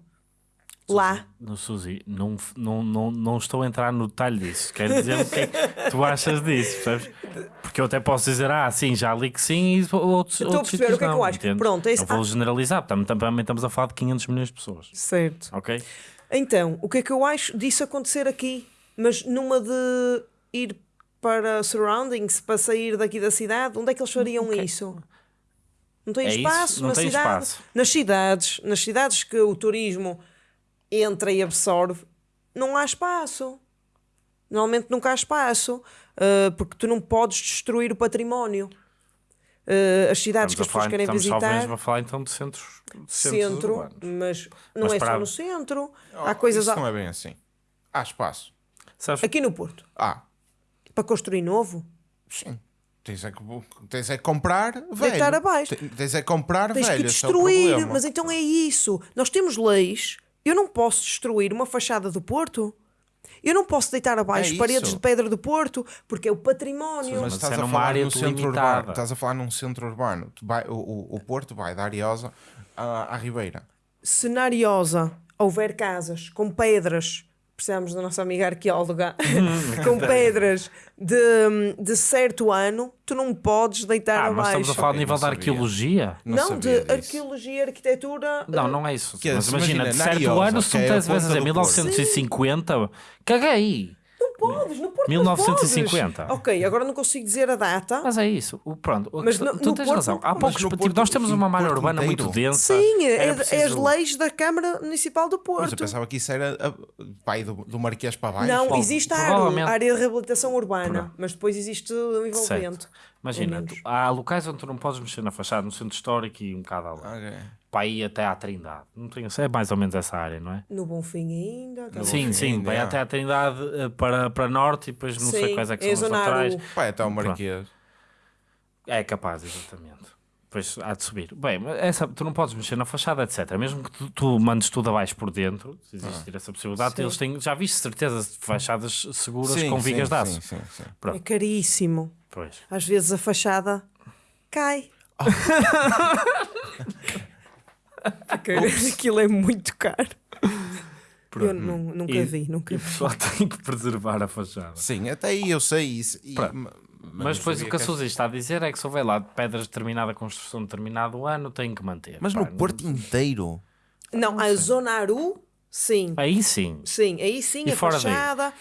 A: Lá.
B: No Suzy, não, não, não, não estou a entrar no detalhe disso. Quer dizer o que é que tu achas disso, percebes? Porque eu até posso dizer, ah, sim, já li que sim, e outros,
A: Estou a
B: outros
A: perceber
B: sítios
A: o que é que eu acho. Pronto, é isso.
B: Não vou
A: Ah.
B: generalizar, também, também estamos a falar de 500 milhões de pessoas,
A: Certo.
B: ok?
A: Então, o que é que eu acho disso acontecer aqui? Mas numa de ir para surroundings, para sair daqui da cidade, onde é que eles fariam isso? Não tem
B: É isso,
A: espaço
B: não
A: na
B: tem
A: cidade.
B: espaço.
A: Nas cidades, nas cidades que o turismo entra e absorve, não há espaço. Normalmente nunca há espaço, ah, porque tu não podes destruir o património. Ah, as cidades
B: Estamos,
A: que as pessoas
B: falar,
A: querem
B: estamos
A: visitar
B: mesmo a falar então de centros, de centros
A: centro,
B: urbanos.
A: mas não
B: Mas
A: é
B: para-
A: só no centro.
C: Oh,
A: Há coisas
C: Isso
A: a-
C: não é bem assim. Há espaço.
B: Sabes,
A: aqui no Porto
C: Ah,
A: para construir novo.
C: sim. Tens é que, tens é que comprar velho.
A: Deitar abaixo.
C: Te- Tens é que comprar
A: Tens
C: velho.
A: que
C: esse é
A: destruir,
C: problema.
A: mas então é isso. Nós temos leis. Eu não posso destruir uma fachada do Porto. Eu não posso deitar abaixo
C: É
A: paredes
C: isso.
A: de pedra do Porto porque é o património.
C: Mas
B: Mas
C: estás
B: é
C: a
B: numa
C: falar
B: área
C: no centro
B: delimitada.
C: urbano. Estás a falar num centro urbano. Tu vai- o, o, o Porto vai da Ariosa à, à Ribeira.
A: Cenariosa. Houver casas com pedras. Precisamos da nossa amiga arqueóloga.
B: Hum,
A: com pedras de, de certo ano, tu não podes deitar
B: ah, mas
A: abaixo.
B: estamos a falar
C: Eu
B: nível da arqueologia?
C: Não,
A: Não, de
C: disso.
A: arqueologia e arquitetura.
B: Não, não é isso.
C: Que é,
B: mas imagina,
C: imagina,
B: de certo ano, se tu
C: que é
B: me
C: a
B: tivesse a dizer
C: do
B: 1950, caguei.
A: Não podes, no Porto
B: 1950.
A: não podes. Ok, agora não consigo dizer a data.
B: Mas é isso. O, pronto,
A: Mas
B: que-
A: no-
B: tu
A: no
B: tens
A: Porto-
B: razão. Há
A: mas
B: poucos. tipo,
C: Porto-
B: nós temos uma malha
C: Porto
B: urbana muito
C: inteiro.
B: densa.
A: Sim, é,
B: Era
A: é as
B: preciso-
A: leis da Câmara Municipal do
C: Mas
A: Porto.
C: eu pensava que isso era a, pai do, do Marquês para baixo.
A: Não,
B: Bom,
A: existe a
B: provavelmente-
A: área, área de reabilitação urbana,
B: Pronto.
A: mas depois existe o envolvimento.
B: Certo. Imagina, tu- há locais onde tu não podes mexer na fachada, no centro histórico e um bocado além.
C: Ok.
B: Para ir até à Trindade. Não tenho, é mais ou menos essa área, não é?
A: No Bonfim ainda. tá
B: sim,
C: Bonfim
B: sim,
C: ainda,
B: vai
C: é.
B: até à Trindade eh, para, para norte e depois não sei
A: Sim,
B: quais é que
A: é
B: são laterais.
A: Aru.
C: Pai, até o Marquês.
B: É capaz, exatamente. Depois há de subir. Bem, essa, tu não podes mexer na fachada, etc. Mesmo que tu, tu mandes tudo abaixo por dentro, se existir essa possibilidade,
A: Sim.
B: eles têm, já viste certeza de fachadas seguras
C: Sim,
B: com vigas de aço.
C: sim, sim, sim.
A: É caríssimo.
B: Pois.
A: Às vezes a fachada cai. Porque Aquilo é muito caro. Eu nu- nunca
B: E-
A: vi, nunca
B: E o
A: vi.
B: pessoal tem que preservar a fachada.
C: Sim, até aí eu sei isso. E-
B: Pronto.
C: ma-
B: Mas
C: não
B: depois o que a Suzy está a dizer é que se houver lá de pedras de determinada construção de determinado ano, tem que manter.
C: Mas
B: Pá,
C: no
B: não-
C: Porto inteiro.
A: Não, a Zona Aru, sim.
B: Aí sim.
A: Sim, aí sim,
B: E
A: a
B: fora daí?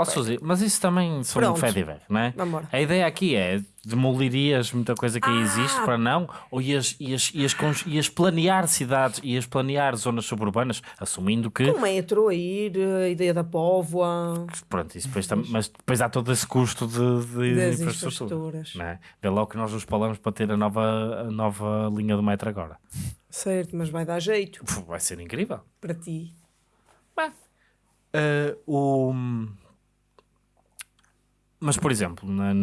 B: Ó Suzy, mas isso também são um
A: Pronto.
B: fé de ver, não é?
A: Vambora.
B: A ideia aqui é demolirias muita coisa que aí
A: Ah!
B: existe para não, ou ias, ias, ias, cons- ias planear cidades, ias planear zonas suburbanas, assumindo que,
A: Com o metro a ir, a ideia da póvoa.
B: pronto, isso depois tam- mas depois há todo esse custo de, de
A: Das
B: infraestrutura. Não é? Vê lá o que nós nos falamos para ter a nova, a nova linha do metro agora.
A: Certo, mas vai dar jeito
B: Vai ser incrível.
A: para ti.
B: Bem, eh, o... mas, por exemplo, na,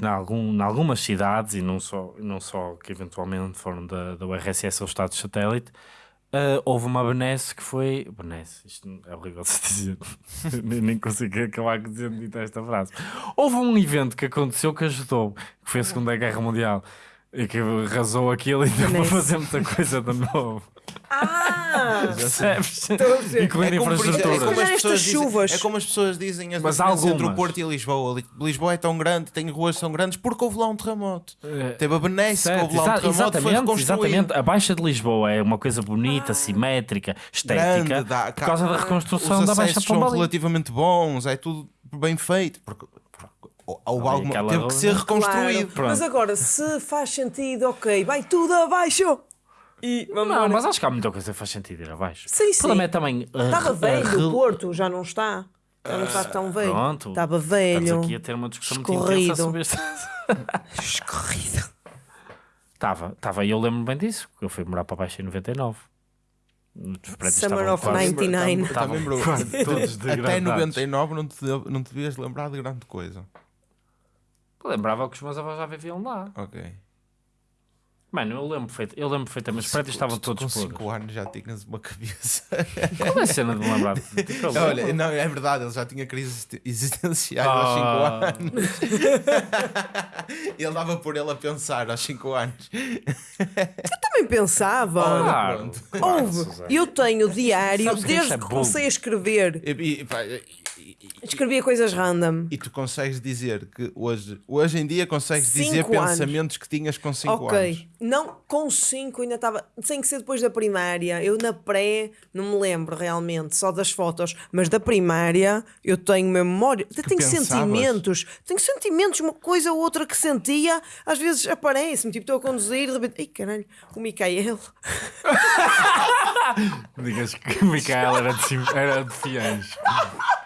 B: na, algum, em algumas cidades, e não só, não só que eventualmente foram da, da URSS ou Estado satélite, ah, houve uma benesse que foi. Benesse, isto é horrível de se dizer. nem, nem consigo acabar dizendo dito esta frase. Houve um evento que aconteceu que ajudou, que foi a Segunda Guerra Mundial. E que arrasou aquilo e deu para fazer muita coisa de novo.
A: Ah!
B: Percebes?
A: Estou a ver.
B: Incluindo
C: como, por exemplo,
B: infraestruturas.
C: é como as pessoas
A: estas
C: dizem,
A: chuvas-
C: é como as pessoas dizem as
B: Mas
C: diferenças entre o
B: algumas.
C: Porto e Lisboa. Li- Lisboa é tão grande, tem ruas tão grandes porque houve lá um terremoto.
B: É.
C: Teve a Benesse, houve lá um terremoto, foi
B: exatamente,
C: reconstruído.
B: exatamente. A Baixa de Lisboa é uma coisa bonita, simétrica, estética,
C: Grande, dá-
B: por causa da
C: Os
B: reconstrução da Baixa
C: acessos são
B: Pombalim.
C: relativamente bons, é tudo bem feito. Porque, houve
B: Ali
C: alguma, teve que ser reconstruído.
A: Claro. Mas agora, se faz sentido, ok, vai tudo abaixo. E vamos
B: Não,
A: embora.
B: mas acho que há muita coisa que faz sentido ir abaixo.
A: Sim,
B: O problema
A: sim.
B: é também.
A: Estava
B: a
A: velho, o Porto já não está. Já não está tão velho.
B: Pronto.
A: Estava
B: Estamos
A: velho.
B: aqui a ter uma discussão muito
A: escorrido.
B: intensa sobre este.
A: Escorrido.
B: Estava, estava, e eu lembro bem disso, porque eu fui morar para baixo em 99. Os prédios
A: Summer of
B: quase-
A: 99.
B: estavam
C: Também, bro,
B: quase todos
C: Até
B: degradados.
C: 99 não te, não te devias lembrar de grande coisa.
B: Lembrava que os meus avós já viviam lá.
C: Ok.
B: Mano, eu lembro, perfeito, eu lembro perfeitamente, os prédios estavam todos
C: Com
B: podres.
C: 5 anos já tinhas uma cabeça.
B: Qual é a cena de me lembrar? Tipo, eu lembro.
C: Olha, não, é verdade, ele já tinha crises existenciais
B: Ah.
C: aos 5 anos. ele dava por ele a pensar aos 5 anos.
A: Também pensava.
B: Claro,
A: Houve. Eu tenho diário
B: Sabes que isto
A: desde
B: é
A: que comecei a escrever.
C: E, e- pá,
A: Escrevia coisas random.
C: e tu consegues dizer que hoje, hoje em dia consegues dizer
A: Cinco anos.
C: pensamentos que tinhas com 5
A: ok.
C: anos.
A: Não, com 5 ainda estava. Tem que ser depois da primária. Eu na pré não me lembro realmente, só das fotos. Mas da primária eu tenho memória. Eu tenho
C: pensavas?
A: sentimentos. Tenho sentimentos, uma coisa ou outra que sentia. Às vezes aparece-me, tipo, estou a conduzir, de repente. Ai caralho, o Micael.
B: Digas que o Micael era de, era de Fiães.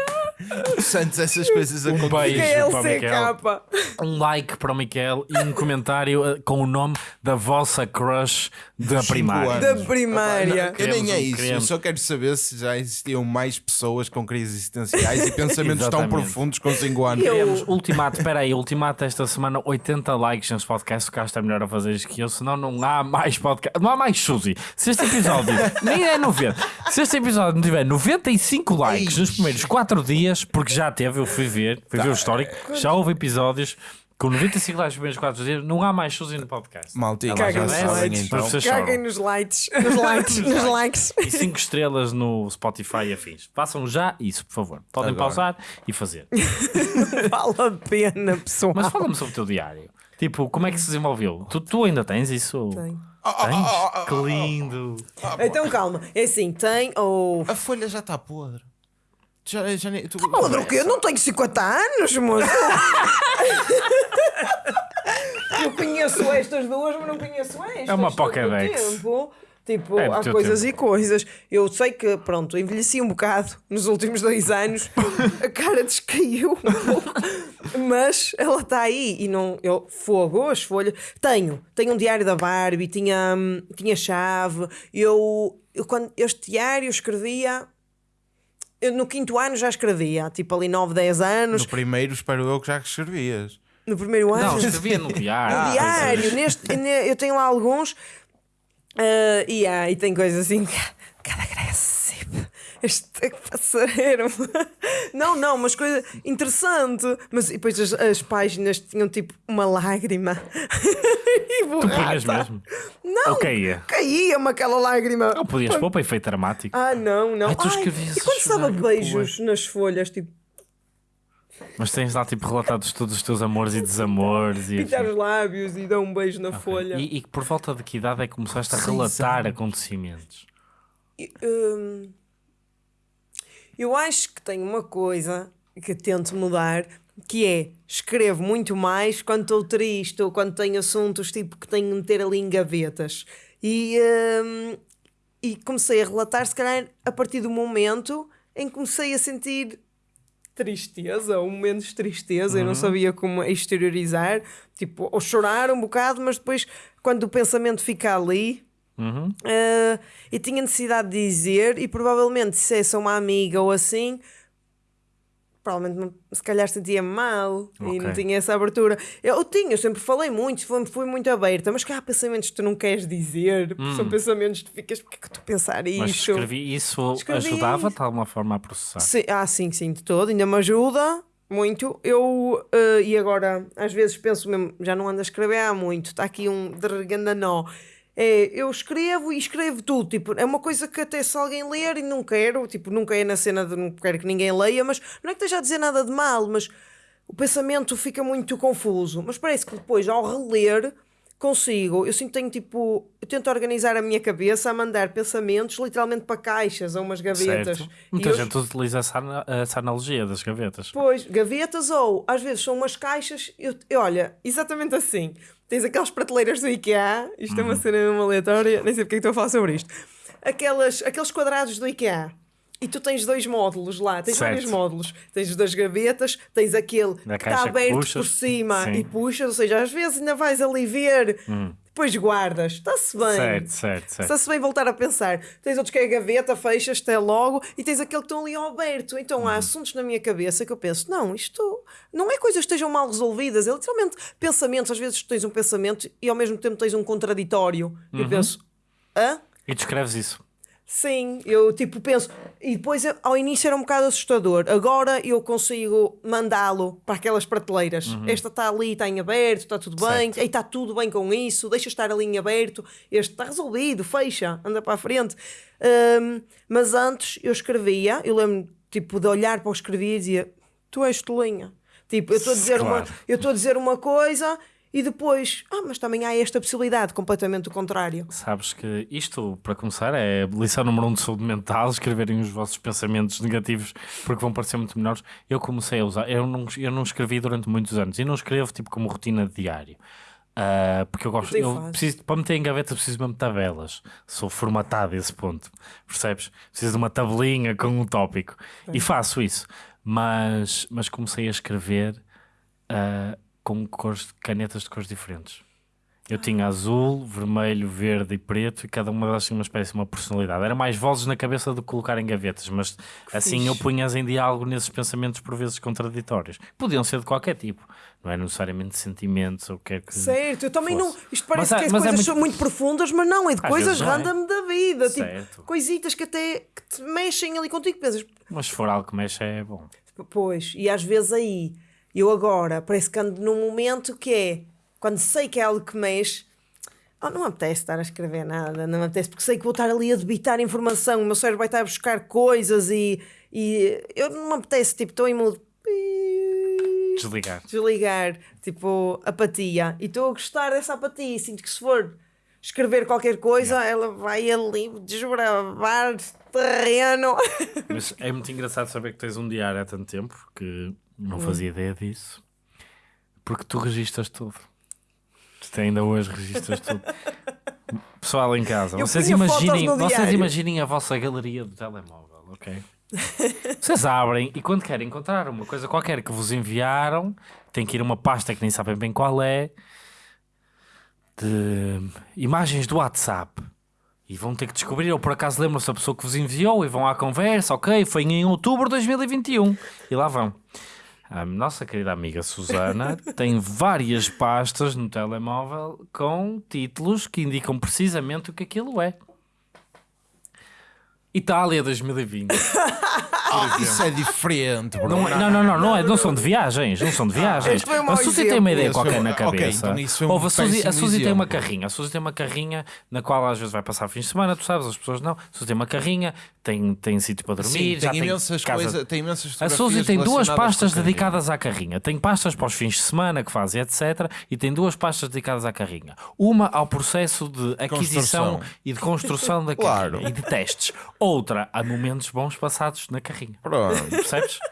C: Santos, essas coisas
B: Um
C: acontecem.
B: beijo.
A: Micael
B: para o
A: CK.
B: Um like para o Micael e um comentário eh, com o nome da vossa crush da
C: Cinco
B: primária.
C: anos.
A: Da primária.
C: Eu nem é isso, eu só quero saber se já existiam mais pessoas com crises existenciais e pensamentos tão profundos com 5 anos.
A: Eu-
B: Queremos ultimato, espera aí, ultimato esta semana 80 likes neste podcast, o Castro é melhor a fazer isto que eu, senão não há mais podcast, não há mais Suzy. Se este episódio nem é 90, se este episódio não tiver 95 likes nos primeiros 4 dias, porque já teve, eu fui ver, fui ver o histórico, já houve episódios com 95 likes nos primeiros 4 dias, não há mais Suzy no podcast.
C: Maltinho,
B: agradece,
A: sabem,
B: mas
C: então.
A: Caguem nos likes. Nos likes. nos likes.
B: E 5 estrelas no Spotify e afins. Façam já isso, por favor. Podem
C: Agora.
B: pausar e fazer.
A: Vale a pena, pessoal.
B: Mas fala-me sobre o teu diário. Tipo, como é que se desenvolveu? Tu, tu ainda tens isso?
A: Tenho.
B: Tens? Que lindo.
A: Então calma, é assim, tem ou.
C: A folha já está podre. Já, já tu,
A: Podre o quê? Eu não tenho 50 anos, moço. Eu conheço estas duas, mas não conheço estas.
B: É uma Pokédex.
A: tempo. Tipo,
B: É
A: há coisas
B: tempo.
A: e coisas. Eu sei que, pronto, envelheci um bocado nos últimos dois anos. A cara descaiu. Mas ela está aí e não. Eu, fogo, as folhas. Tenho. Tenho um diário da Barbie, tinha, hum, tinha chave. Eu, eu, quando este diário escrevia. Eu, no quinto ano já escrevia, tipo ali 9, 10 anos.
C: No primeiro, espero eu que já escrevias.
A: No primeiro ano.
B: Não, escrevia no diário.
A: No diário, neste, ne- eu tenho lá alguns. ah, e, há, e tem coisas assim. Este passareiro. Não, não, mas coisa interessante. Mas e depois as, as páginas tinham tipo uma lágrima. e
B: Tu punhas mesmo.
A: Não,
B: Ou caía?
A: caía-me aquela lágrima.
B: Não podias pôr para efeito dramático.
A: Ah, não, não.
B: Ai, tu
A: Ai, e quando estava beijos nas folhas, tipo,
B: Mas tens lá tipo relatados todos os teus amores e desamores. E,
A: pintar os lábios e dar um beijo na folha.
B: e, e por volta de que idade é que começaste a relatar
C: anos.
B: acontecimentos?
A: E, hum, eu acho que tenho uma coisa que tento mudar, que é escrevo muito mais quando estou triste ou quando tenho assuntos tipo que tenho de meter ali em gavetas. E, hum, e comecei a relatar, se calhar, a partir do momento em que comecei a sentir tristeza, ou momentos de tristeza, eu não sabia como exteriorizar, tipo, ou chorar um bocado, mas depois, quando o pensamento fica ali,
B: Uhum.
A: Uh, e tinha necessidade de dizer, e provavelmente se dissesse a uma amiga ou assim, provavelmente não- se calhar sentia mal e
B: Ok.
A: não tinha essa abertura. Eu tinha, eu sempre falei muito, fui, fui muito aberta, mas que há pensamentos que tu não queres dizer, são pensamentos que tu ficas, porque é que eu a pensar
B: Mas
A: isto?
B: escrevi isso
A: Escrevi
B: ajudava de alguma forma a processar.
A: Sim, ah, sim, sim, de todo, ainda me ajuda muito. Eu, eh, e agora, às vezes penso mesmo, já não ando a escrever há muito, está aqui um nó. É, eu escrevo e escrevo tudo, tipo, é uma coisa que até se alguém ler e não quero, tipo, nunca é na cena de não quero que ninguém leia, mas não é que esteja a dizer nada de mal, mas o pensamento fica muito confuso. Mas parece que depois, ao reler, consigo, eu sinto que tenho tipo, eu tento organizar a minha cabeça a mandar pensamentos literalmente para caixas ou umas gavetas.
B: Certo.
A: E
B: Muita
A: eu-
B: gente utiliza essa, essa analogia das gavetas.
A: Pois, gavetas ou às vezes são umas caixas. Eu, eu- olha, exatamente assim. Tens aquelas prateleiras do IKEA, isto é uma
B: Uhum.
A: cena mesmo aleatória, nem sei porque é que estou a falar sobre isto. Aquelas, aqueles quadrados do IKEA. E tu tens dois módulos lá, tens
B: Certo.
A: vários módulos. Tens os das gavetas, tens aquele
B: Da
A: que está aberto
B: puxas.
A: por cima
B: Sim.
A: e puxas, ou seja, às vezes ainda vais ali ver, depois guardas, está-se bem.
B: Hum. Certo, certo, certo.
A: Está-se bem voltar a pensar. Tens outros que é a gaveta, fechas até logo e tens aquele que estão ali ao aberto. Então
B: Uhum.
A: há assuntos na minha cabeça que eu penso: não, isto não é coisas que estejam mal resolvidas, é literalmente pensamentos. Às vezes tens um pensamento e ao mesmo tempo tens um contraditório. E
B: Uhum.
A: eu penso: hã?
B: E descreves isso.
A: Sim, eu tipo penso. E depois eu- ao início era um bocado assustador. Agora eu consigo mandá-lo para aquelas prateleiras. Esta está ali, está em aberto, está tudo bem.
B: Certo.
A: Ei, está tudo bem com isso. Deixa estar ali em aberto. Este está resolvido, fecha, anda para a frente. Ahm, mas antes eu escrevia, eu lembro tipo de olhar para o que escrevia e dizia: Tu és tolinha. Tipo, eu estou a dizer uma,
B: Claro.
A: eu estou a dizer uma coisa e depois, ah, mas também há esta possibilidade, completamente o contrário.
B: Sabes que isto, para começar, é lição número um de saúde mental, escreverem os vossos pensamentos negativos porque vão parecer muito menores. Eu comecei a usar, eu não, eu não escrevi durante muitos anos e não escrevo tipo como rotina de diário. Ah, porque eu gosto, eu preciso, para meter em gaveta preciso mesmo de tabelas. Sou formatado a esse ponto, percebes? Preciso de uma tabelinha com um tópico e faço isso. Mas, mas comecei a escrever ah, com cores, canetas de cores diferentes. Eu tinha azul, vermelho, verde e preto e cada uma delas tinha uma espécie de uma personalidade. Era mais vozes na cabeça do que colocar em gavetas, mas assim
A: fixe.
B: eu punhas em diálogo nesses pensamentos por vezes contraditórios. Podiam ser de qualquer tipo, não é necessariamente sentimentos ou o que é que.
A: Certo, eu também não.
B: fosse.
A: Isto parece
B: Mas
A: que é
B: mas é
A: coisas
B: muito-
A: muito... profundas, mas não, é de
B: Às
A: coisas
B: não é.
A: random da vida.
B: Certo.
A: Tipo, coisitas que até que te mexem ali contigo. Pensas,
B: Mas se for algo que mexe é bom.
A: pois, e às vezes aí, eu agora parece que ando num momento que é quando sei que é algo que mexe. Oh, não me apetece estar a escrever nada, não me apetece, porque sei que vou estar ali a debitar informação, o meu cérebro vai estar a buscar coisas e, e eu não me apetece, tipo, estou em modo
B: Desligar.
A: desligar, tipo, apatia. E estou a gostar dessa apatia. Sinto que se for escrever qualquer coisa, ela vai ali desbravar terreno.
B: Mas é muito engraçado saber que tens um diário há tanto tempo que não fazia ideia disso. Porque tu registras tudo. Tu ainda hoje registras tudo. Pessoal em casa,
A: Eu
B: vocês imaginem, vocês
A: diário.
B: imaginem a vossa galeria do telemóvel, ok? Vocês abrem e quando querem encontrar uma coisa qualquer que vos enviaram, tem que ir a uma pasta que nem sabem bem qual é, de imagens do WhatsApp. E vão ter que descobrir, ou por acaso lembram-se da pessoa que vos enviou e vão à conversa, ok, foi em outubro de 2021. E lá vão. A nossa querida amiga Susana tem várias pastas no telemóvel com títulos que indicam precisamente o que aquilo é. Itália 2020.
C: Ah, isso é diferente, bro.
B: Não, é- não, não, não, não, é, não são de viagens, não são de viagens.
A: Um mau
B: a Suzy tem uma ideia qualquer
C: foi-
B: na cabeça.
C: então isso foi um
B: Ouve, a Suzy, a Suzy tem uma carrinha, a Suzy tem uma carrinha na qual às vezes vai passar fins de semana, tu sabes, as pessoas não. A Suzy tem uma carrinha, tem, tem sítio para dormir,
C: Sim,
B: já
C: tem imensas
B: casa-
C: coisas, tem imensas
B: A Suzy tem duas pastas dedicadas à carrinha. Tem pastas para os fins de semana que fazem, etc. E tem duas pastas dedicadas à carrinha. Uma ao processo de aquisição
C: Construção.
B: e de construção da
C: Claro.
B: carrinha e de testes. Outra a momentos bons passados na carrinha.
C: Pronto.
B: Percebes?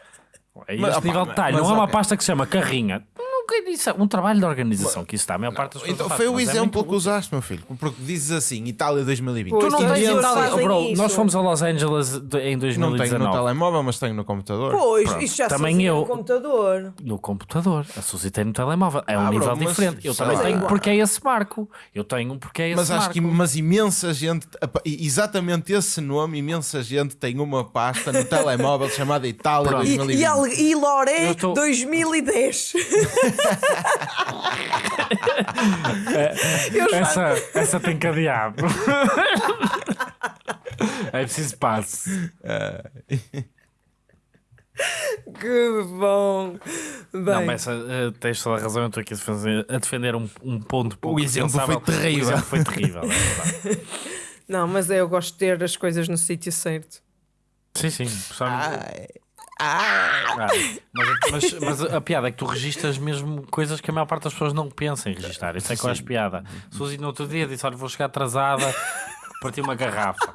B: É
C: Mas,
B: este
C: opa,
B: nível de detalhe.
C: mas
B: não é uma
C: ok.
B: pasta que se chama carrinha. Um trabalho de organização que isso está, a maior parte das pessoas
C: Então,
B: não
C: foi
B: faz,
C: o
B: mas é
C: exemplo
B: muito
C: que usaste, meu filho. Porque dizes assim, Itália 2020.
A: Pois,
B: Tu não tens Itália- bro,
A: isso.
B: nós fomos a Los Angeles de- em
C: Não tenho no
B: 2019.
C: telemóvel, mas tenho no computador.
A: Pois,
B: Pronto.
A: isso já
B: Também eu-
A: no computador.
B: No computador, a Suzy tem no telemóvel. É um
C: Ah, bro,
B: nível
C: mas
B: diferente. Eu também tenho porque é esse marco. Eu tenho porque é esse
C: Mas acho
B: marco.
C: que mas imensa gente, e exatamente esse nome, imensa gente tem uma pasta no telemóvel chamada Itália
B: Pronto.
A: E,
C: 2020.
A: e, al- e Loré
B: Eu tô-
A: 2010.
B: Essa, essa tem cadeado. é preciso passe.
A: Que bom. Bem,
B: Não, mas eh, tens toda a razão. Eu estou aqui a defender, a defender um, um ponto pouco
C: exemplo
B: defensável.
C: foi terrível.
B: O exemplo foi terrível, é verdade.
A: não, mas eu gosto de ter as coisas no sítio certo.
B: Sim, sim.
C: Ai,
B: Ah, mas, mas- mas a piada é que tu registras mesmo coisas que a maior parte das pessoas não pensa em registrar. Isso é que eu acho piada. Suzy no outro dia disse: Olha, vou chegar atrasada, parti uma garrafa.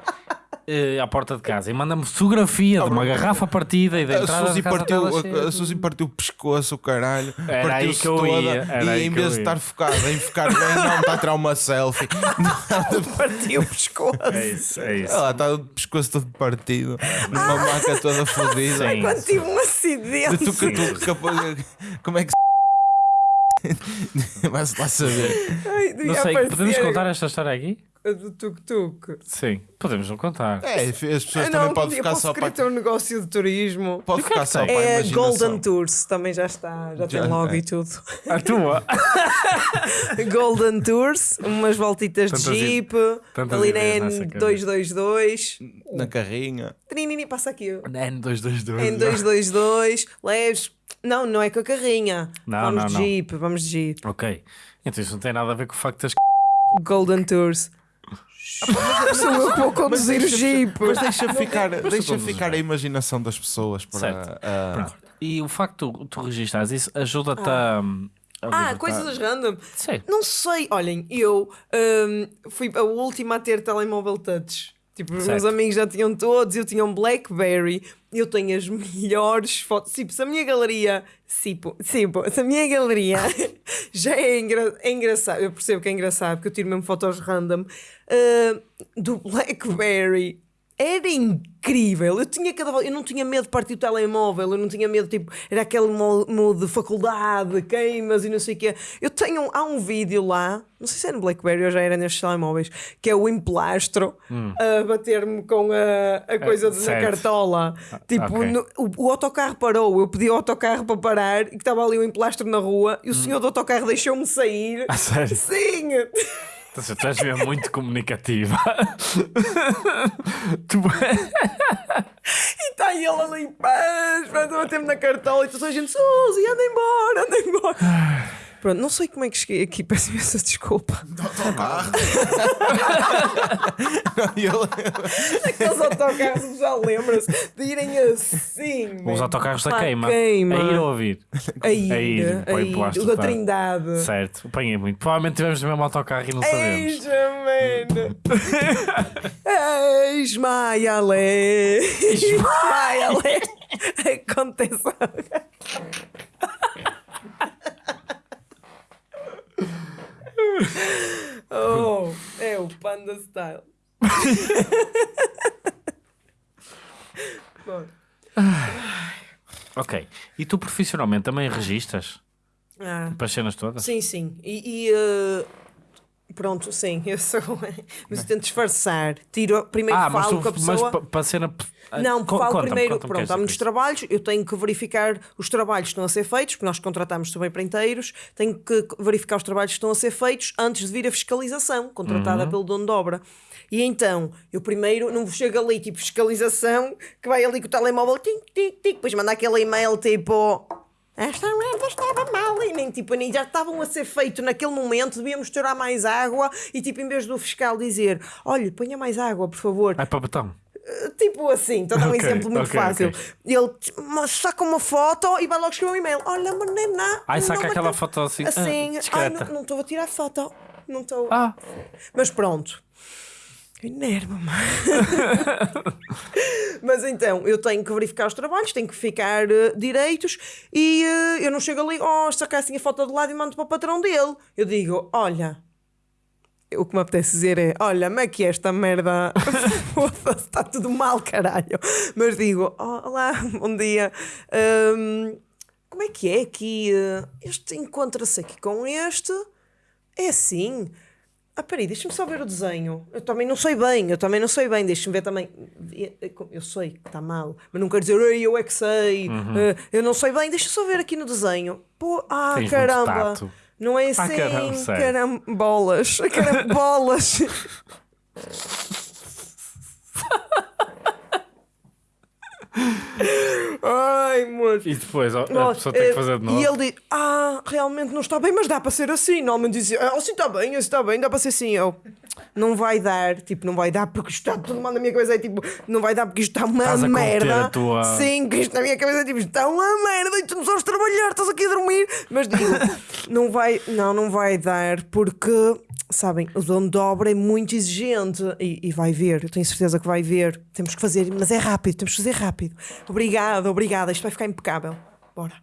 B: Eh, à porta de casa e manda-me fotografia de uma garrafa partida e da
C: A
B: entrada
C: Suzy
B: da casa
C: partiu, a, a Suzy partiu o pescoço, o caralho.
B: Era aí
C: partiu-se
B: que eu
C: toda,
B: ia, era
C: E
B: aí
C: em vez de estar focada em ficar bem, não, está a tirar uma selfie.
A: Partiu o pescoço.
B: É isso, é isso.
C: Ela está o pescoço todo partido, numa maca toda fodida.
B: Sim.
A: Quando tive um
C: De
A: acidente.
C: tuca, tuca, capaz- Como é que se. Vai-se lá saber.
A: Ai,
B: Não sei, podemos contar esta história aqui?
A: A Do tuk-tuk.
B: Sim, podemos não contar.
C: É, as pessoas
A: Ah,
C: também
A: não,
C: podem
A: eu
C: ficar
A: posso
C: só para.
A: ter um negócio de turismo.
C: Pode
B: é
C: ficar só
B: tem?
C: para a
A: É. Golden Tours, também já está, já tem
C: Já,
A: logo
C: é.
A: e tudo.
B: A tua?
A: Golden Tours, umas voltitas de
B: Tantas i-
A: Jeep, ali na
B: ideias nessa
A: N222.
C: Na carrinha.
A: Trinini, passa aqui.
B: N222.
A: N222, leves. Não, não é com a carrinha.
B: Não,
A: vamos
B: não,
A: de
B: não.
A: Jeep, vamos de Jeep.
B: Ok. Então isso não tem nada a ver com o facto de teres
A: Golden Tours. Sou eu que vou conduzir o Jeep.
C: Mas deixa ficar, deixa ficar a imaginação das pessoas para.
B: Certo.
C: ah,
B: Pronto. E o facto de tu, registares isso ajuda-te a. a
A: Ah,
B: libertar-
A: coisas random.
B: Sim.
A: Não sei, olhem, eu hum, fui a última a ter telemóvel touch. Tipo, os meus amigos já tinham todos, eu tinha um Blackberry, eu tenho as melhores fotos. Tipo, se a minha galeria, tipo, tipo, se a minha galeria já é, engra é engraçado, eu percebo que é engraçado, porque eu tiro mesmo fotos random uh, do Blackberry. Era incrível, eu tinha cada eu não tinha medo de partir o telemóvel, eu não tinha medo, tipo, era aquele mo- modo de faculdade, queimas e não sei o quê. Eu tenho, há um vídeo lá, não sei se é no Blackberry ou já era nestes telemóveis, que é o emplastro a bater-me com a, a coisa
B: Hum. certo.
A: cartola. Tipo,
B: ok.
A: no- o, o autocarro parou, eu pedi ao autocarro para parar e que estava ali o emplastro na rua e o senhor do autocarro deixou-me sair.
B: Hum. A sério?
A: Sim!
B: Então, tu és mesmo muito comunicativa. tu...
A: E está ele ali em paz, a bater-me na cartola e toda a gente, Suzy, anda embora, anda embora. Pronto, não sei como é que cheguei aqui, peço imensa desculpa.
C: ele-
A: Aqueles autocarros já lembram-se de irem assim.
B: Os autocarros da queima.
A: queima.
B: A ir ouvir?
A: A ir,
B: a ir,
A: a ir. O da. Trindade.
B: Certo, apanhei muito. Provavelmente tivemos o mesmo autocarro e não sabemos.
A: Eis, mano. Eis, Maia Lé. Maia Lé. Acontece. Oh, é o Panda Style. Bom,
B: Ok. E tu profissionalmente também registas
A: ah,
B: para as cenas todas?
A: sim, sim. E, e, eh, pronto, sim, eu sou. Mas eu tento disfarçar. Tiro, primeiro
B: Ah,
A: falo
B: tu,
A: com a pessoa.
B: mas pa- para a cena.
A: Não,
B: Co-
A: falo primeiro, pronto,
B: quero
A: há muitos trabalhos, eu tenho que verificar os trabalhos que estão a ser feitos, porque nós contratamos também para inteiros, tenho que verificar os trabalhos que estão a ser feitos antes de vir a fiscalização, contratada
B: Uhum.
A: pelo dono de obra. E então, eu primeiro não chego ali, tipo, fiscalização, que vai ali com o telemóvel, tic, tic, tic, depois manda aquele e-mail tipo. Esta merda estava mal e nem, tipo, nem já estavam a ser feito naquele momento, devíamos misturar mais água e tipo, em vez do fiscal dizer, olha, ponha mais água, por favor,
B: Vai para botão.
A: Tipo assim, estou a dar um
B: Ok,
A: exemplo muito
B: ok,
A: fácil.
B: ok.
A: Ele saca uma foto e vai logo escrever um e-mail. Olha, menina.
B: Ai, saca
A: não
B: aquela foto assim, ah,
A: Assim, ai,
B: discreta.
A: não- não estou a tirar foto. Não estou.
B: Ah,
A: Mas pronto. Enerva-me. Mas então, eu tenho que verificar os trabalhos, tenho que ficar eh, direitos e eh, eu não chego ali, oh, sacar assim a foto de lado e mando para o patrão dele. Eu digo, olha, o que me apetece dizer é: olha, como que é esta merda? Está tudo mal, caralho. Mas digo: "Oh, olá, bom dia. Hum, como é que é que este encontra-se aqui com este? É assim. Ah, peraí, deixa-me só ver o desenho. Eu também não sei bem, eu também não sei bem. Deixa-me ver também. Eu sei que está mal, mas não quero dizer, Ei, eu é que sei. Eh, eu não sei bem, deixa só ver aqui no desenho. Pô, ah,
B: Tens
A: caramba. Não é assim,
B: Ah, caramba,
A: carambolas, carambolas. Ai, moço.
B: E depois a
A: Nossa,
B: pessoa tem que
A: eh,
B: fazer de novo.
A: E ele diz: Ah, realmente não está bem, mas dá para ser assim. Normalmente dizia: Ah, assim está bem, assim está bem, dá para ser assim. Eu, não vai dar, tipo, não vai dar porque isto está tudo mal na minha cabeça. É tipo, não vai dar porque isto está uma
B: Estás
A: merda.
B: tua-
A: Sim, que isto na minha cabeça é tipo, está uma merda e tu não sabes trabalhar, estás aqui a dormir. Mas digo: Não vai, não, não vai dar porque. Sabem, o dono de obra é muito exigente e, e vai ver, eu tenho certeza que vai ver. Temos que fazer, mas é rápido, temos que fazer rápido. Obrigada, obrigada, isto vai ficar impecável. Bora.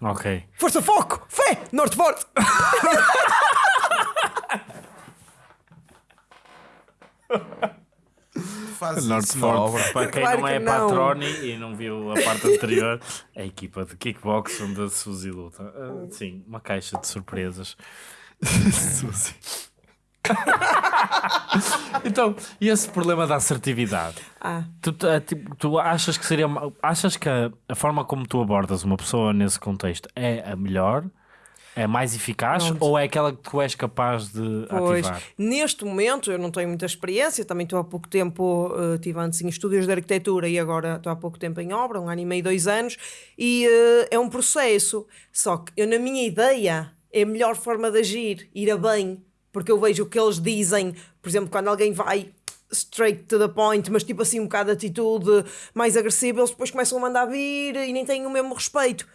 B: Ok.
A: Força, foco! Fé! Norte forte!
C: Faz
B: Norte
C: isso na obra.
B: Forte, para quem
A: Claro
B: não é
A: que não.
B: patrone e não viu a parte anterior, a equipa de kickbox onde a Suzy luta. Ah, sim, uma caixa de surpresas. Suzy. então, e esse problema da assertividade?
A: Ah,
B: Tu, ah, tipo, tu achas que seria achas que a, a forma como tu abordas uma pessoa nesse contexto é a melhor? É mais eficaz
A: Pronto.
B: ou é aquela que tu és capaz de
A: pois.
B: ativar?
A: Neste momento eu não tenho muita experiência, também estou há pouco tempo, eh, estive antes em estúdios de arquitetura e agora estou há pouco tempo em obra, um ano e meio, dois anos, e eh, é um processo. Só que eu, na minha ideia, é a melhor forma de agir, ir a bem, porque eu vejo o que eles dizem, por exemplo, quando alguém vai straight to the point, mas tipo assim um bocado de atitude mais agressiva, eles depois começam a mandar vir e nem têm o mesmo respeito.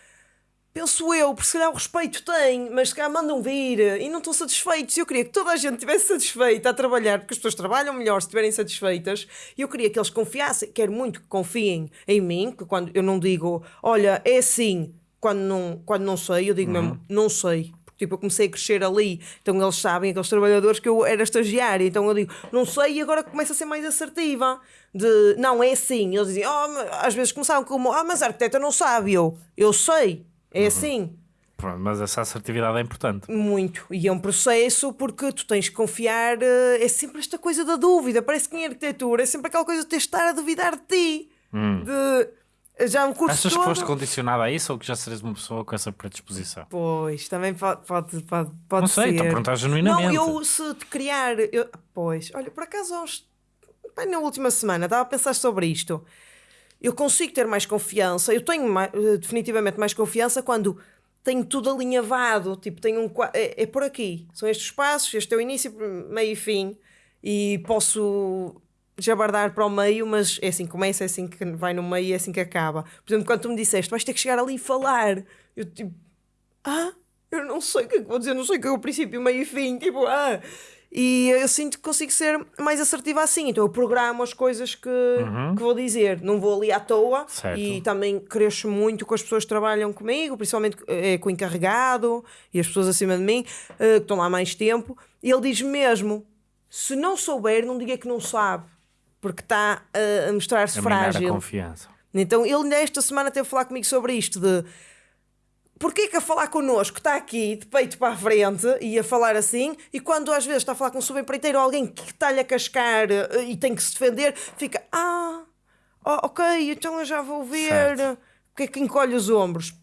A: Penso eu, porque se calhar o respeito tem, mas se calhar mandam vir e não estão satisfeitos. Eu queria que toda a gente estivesse satisfeita a trabalhar, porque as pessoas trabalham melhor se estiverem satisfeitas. E eu queria que eles confiassem, quero muito que confiem em mim, que quando eu não digo, olha, é assim, quando não, quando não sei, eu digo mesmo, não sei. Porque tipo, eu comecei a crescer ali, então eles sabem, aqueles trabalhadores, que eu era estagiária, então eu digo, não sei, e agora começo a ser mais assertiva. De, não, é assim. Eles dizem, oh, às vezes começavam como, ah, mas a arquiteta não sabe. Eu, eu sei, é assim.
B: Pronto, mas essa assertividade é importante.
A: Muito. E é um processo porque tu tens que confiar. eh, É sempre esta coisa da dúvida. Parece que em arquitetura é sempre aquela coisa de ter de estar a duvidar de ti. De. Já um curso
B: Achas que
A: todo.
B: foste condicionado a isso ou que já seres uma pessoa com essa predisposição?
A: Pois, também pode, pode, pode, pode
B: Não sei,
A: ser.
B: estou a perguntar genuinamente.
A: Não, eu se te criar. eu- Pois, olha, por acaso, bem, na última semana estava a pensar sobre isto. Eu consigo ter mais confiança, eu tenho mai- eh, definitivamente mais confiança quando tenho tudo alinhavado. Tipo, tenho um. É, é por aqui. São estes passos, este é o início, meio e fim. E posso jabardar para o meio, mas é assim que começa, é assim que vai no meio e é assim que acaba. Por exemplo, quando tu me disseste, vais ter que chegar ali e falar. Eu tipo, ah, eu não sei o que é que vou dizer, não sei o que é o princípio, meio e fim, tipo, ah. E eu sinto que consigo ser mais assertiva assim, então eu programo as coisas que, que vou dizer, não vou ali à toa
B: Certo.
A: e também cresço muito com as pessoas que trabalham comigo, principalmente eh, com o encarregado e as pessoas acima de mim, eh, que estão lá mais tempo, e ele diz mesmo: se não souber, não diga que não sabe, porque está a mostrar-se
B: minar a
A: frágil.
B: confiança.
A: Então ele nesta semana teve a falar comigo sobre isto de porquê que a falar connosco está aqui de peito para a frente e a falar assim e quando às vezes está a falar com um subempreiteiro ou alguém que está-lhe a cascar eh, e tem que se defender, fica ah, oh, ok, então eu já vou ver
B: Certo.
A: o que é que encolhe os ombros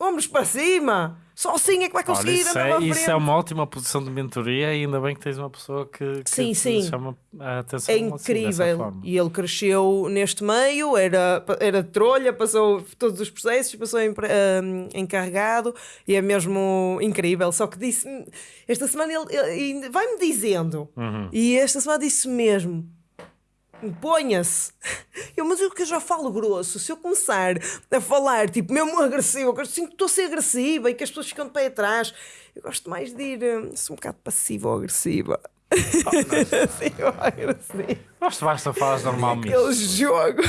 A: ombros para cima só assim é que vai
B: Olha,
A: conseguir
B: isso,
A: andar
B: é, isso é uma ótima posição de mentoria e ainda bem que tens uma pessoa que, que
A: Sim, sim.
B: chama a atenção
A: É
B: assim,
A: incrível.
B: forma.
A: e ele cresceu neste meio, era, era trolha, passou todos os processos, passou empre- hum, encarregado e é mesmo incrível. Só que disse esta semana ele, ele- vai-me dizendo,
B: Uhum.
A: e esta semana disse mesmo. Ponha-se. Eu, mas eu que já falo grosso, se eu começar a falar tipo mesmo agressivo, eu sinto que estou a ser agressiva e que as pessoas ficam de pé atrás, eu gosto mais de ir hum, sou um bocado passiva ou agressiva. Sim, eu agressivo.
B: Basta, basta falas normalmente.
A: Aquele jogo.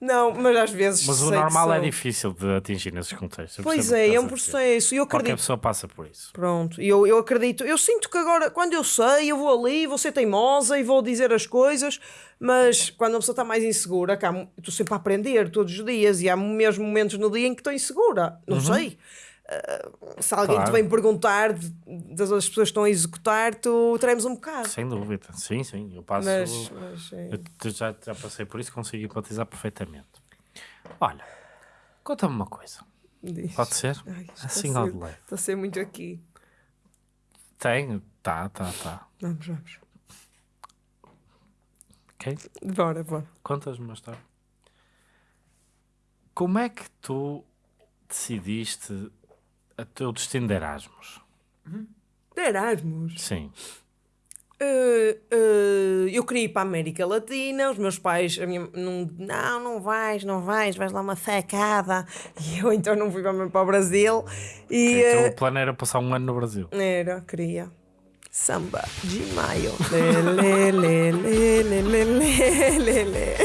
A: Não, mas às vezes.
B: Mas o
A: sei que
B: normal é
A: sou.
B: difícil de atingir nesses contextos. Eu
A: Pois
B: percebo o
A: é,
B: que
A: é um
B: estás a dizer.
A: processo. E eu
B: Qualquer
A: acredito.
B: pessoa passa por isso.
A: Pronto, e eu, eu acredito. Eu sinto que agora, quando eu sei, eu vou ali, vou ser teimosa e vou dizer as coisas, mas quando a pessoa está mais insegura, eu estou sempre a aprender todos os dias e há mesmo momentos no dia em que estou insegura. Não sei. Ah, se alguém
B: Claro.
A: te vem perguntar de- das outras pessoas que estão a executar, tu tremes um bocado.
B: Sem dúvida. Sim, sim. Eu passo.
A: Mas, mas.
B: Eu já, já passei por isso, consigo empatizar perfeitamente. Olha, conta-me uma coisa.
A: diz.
B: Pode ser?
A: Ai,
B: assim ao de leve.
A: Está a ser muito aqui.
B: Tem? Tá, tá, tá.
A: Vamos, vamos.
B: Ok?
A: Bora, bora.
B: Contas-me uma história. Como é que tu decidiste a teu destino de Erasmus?
A: De Erasmus?
B: Sim.
A: Uh, uh, eu queria ir para a América Latina, os meus pais, a minha, não, não, não vais, não vais, vais lá uma facada. E eu então não fui mesmo para o Brasil. E,
B: então,
A: uh,
B: o plano era passar um ano no Brasil.
A: Era, queria. Samba de maio. lê, lê, lê, lê, lê, lê, lê, lê.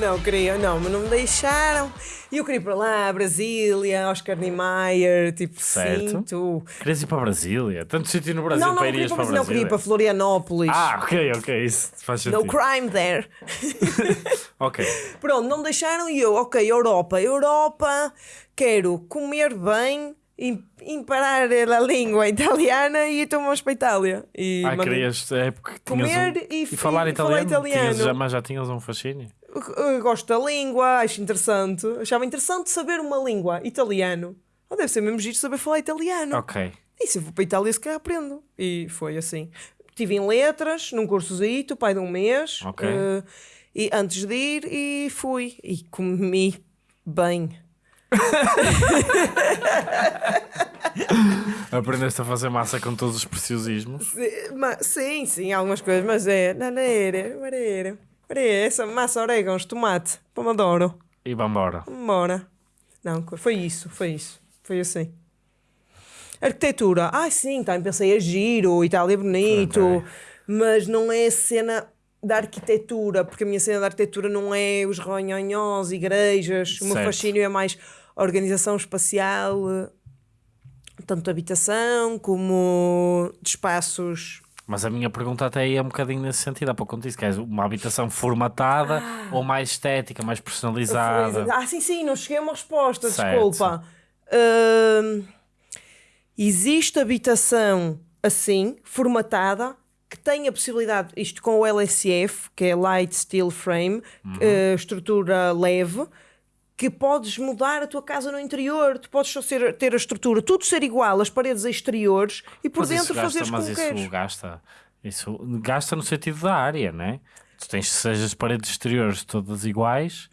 A: Não queria, não, mas não me deixaram. E eu queria ir para lá, Brasília, Oscar Niemeyer, tipo,
B: Certo.
A: sinto.
B: Querias ir para Brasília? Tanto sítio no Brasil
A: Não, não
B: para irias
A: para
B: para
A: Brasília, não queria ir para Florianópolis.
B: Ah, ok, ok, isso faz
A: No
B: sentido.
A: crime there.
B: Ok,
A: Pronto, não me deixaram e eu, ok, Europa, Europa, quero comer bem, im- imparar a língua italiana e então vamos para a Itália. E
B: ah, querias, é porque tinhas
A: Comer
B: um...
A: e-
B: e falar
A: e falar
B: italiano,
A: italiano.
B: Tinhas, mas já tinhas um fascínio?
A: Eu- gosto da língua, acho interessante. Achava interessante saber uma língua, italiano. Ou deve ser mesmo giro saber falar italiano.
B: Ok,
A: E se eu vou para a Itália, se calhar aprendo. E foi assim. Estive em letras, num cursozito, pai de um mês.
B: Ok.
A: eh, e antes de ir, e fui. E comi bem.
B: aprendeste a fazer massa com todos os preciosismos.
A: Se- ma- Sim, sim, algumas coisas, mas é. Nanere, marere. Marere, essa massa, orégãos, tomate, pomodoro.
B: E vambora.
A: Bora. Não, foi isso, foi isso. Foi assim. Arquitetura. Ah, sim, também pensei a giro, Itália é bonito,
B: Ok.
A: mas não é a cena da arquitetura, porque a minha cena da arquitetura não é os ronhonhós, igrejas, o meu fascínio é mais organização espacial, eh, tanto de habitação como de espaços.
B: Mas a minha pergunta até aí é um bocadinho nesse sentido. Há pouco quando disse que és uma habitação formatada ou mais estética, mais personalizada.
A: Ah, sim, sim, não cheguei a uma resposta,
B: Certo.
A: desculpa. Hum, existe habitação assim, formatada, que tem a possibilidade, isto com o LSF, que é Light Steel Frame, eh, estrutura leve, que podes mudar a tua casa no interior, tu podes só ser- ter a estrutura, tudo ser igual, as paredes exteriores e por
B: Mas
A: dentro
B: gasta,
A: fazeres
B: mas
A: como
B: isso
A: queres.
B: gasta. Isso gasta no sentido da área, não é? Tu tens, seja as paredes exteriores todas iguais,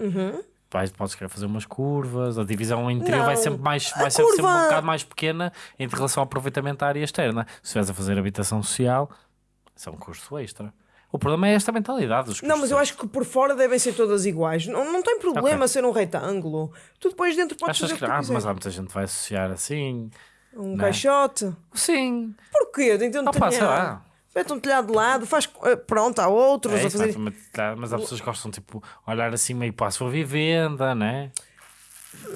B: vais, podes querer fazer umas curvas, a divisão interior vai
A: Uhum. Não.
B: sempre, mais, vai sempre, sempre um
A: curva-
B: bocado mais pequena em relação ao aproveitamento da área externa. Se estiveres a fazer habitação social, isso é um custo extra. O problema é esta mentalidade dos
A: Não, mas eu acho que por fora devem ser todas iguais. Não, não tem problema
B: Ok.
A: ser um retângulo. Tu depois dentro podes
B: Achas
A: fazer
B: que,
A: que
B: ah, mas há muita gente que vai associar assim.
A: Um
B: Não.
A: caixote.
B: Sim.
A: Porquê? Tem
B: pá, sei
A: telhado.
B: lá.
A: Mete um telhado de lado, faz. eh, Pronto, há outros
B: É
A: a
B: isso,
A: fazer.
B: mas, mas há pessoas que gostam tipo olhar assim meio para a sua vivenda, né?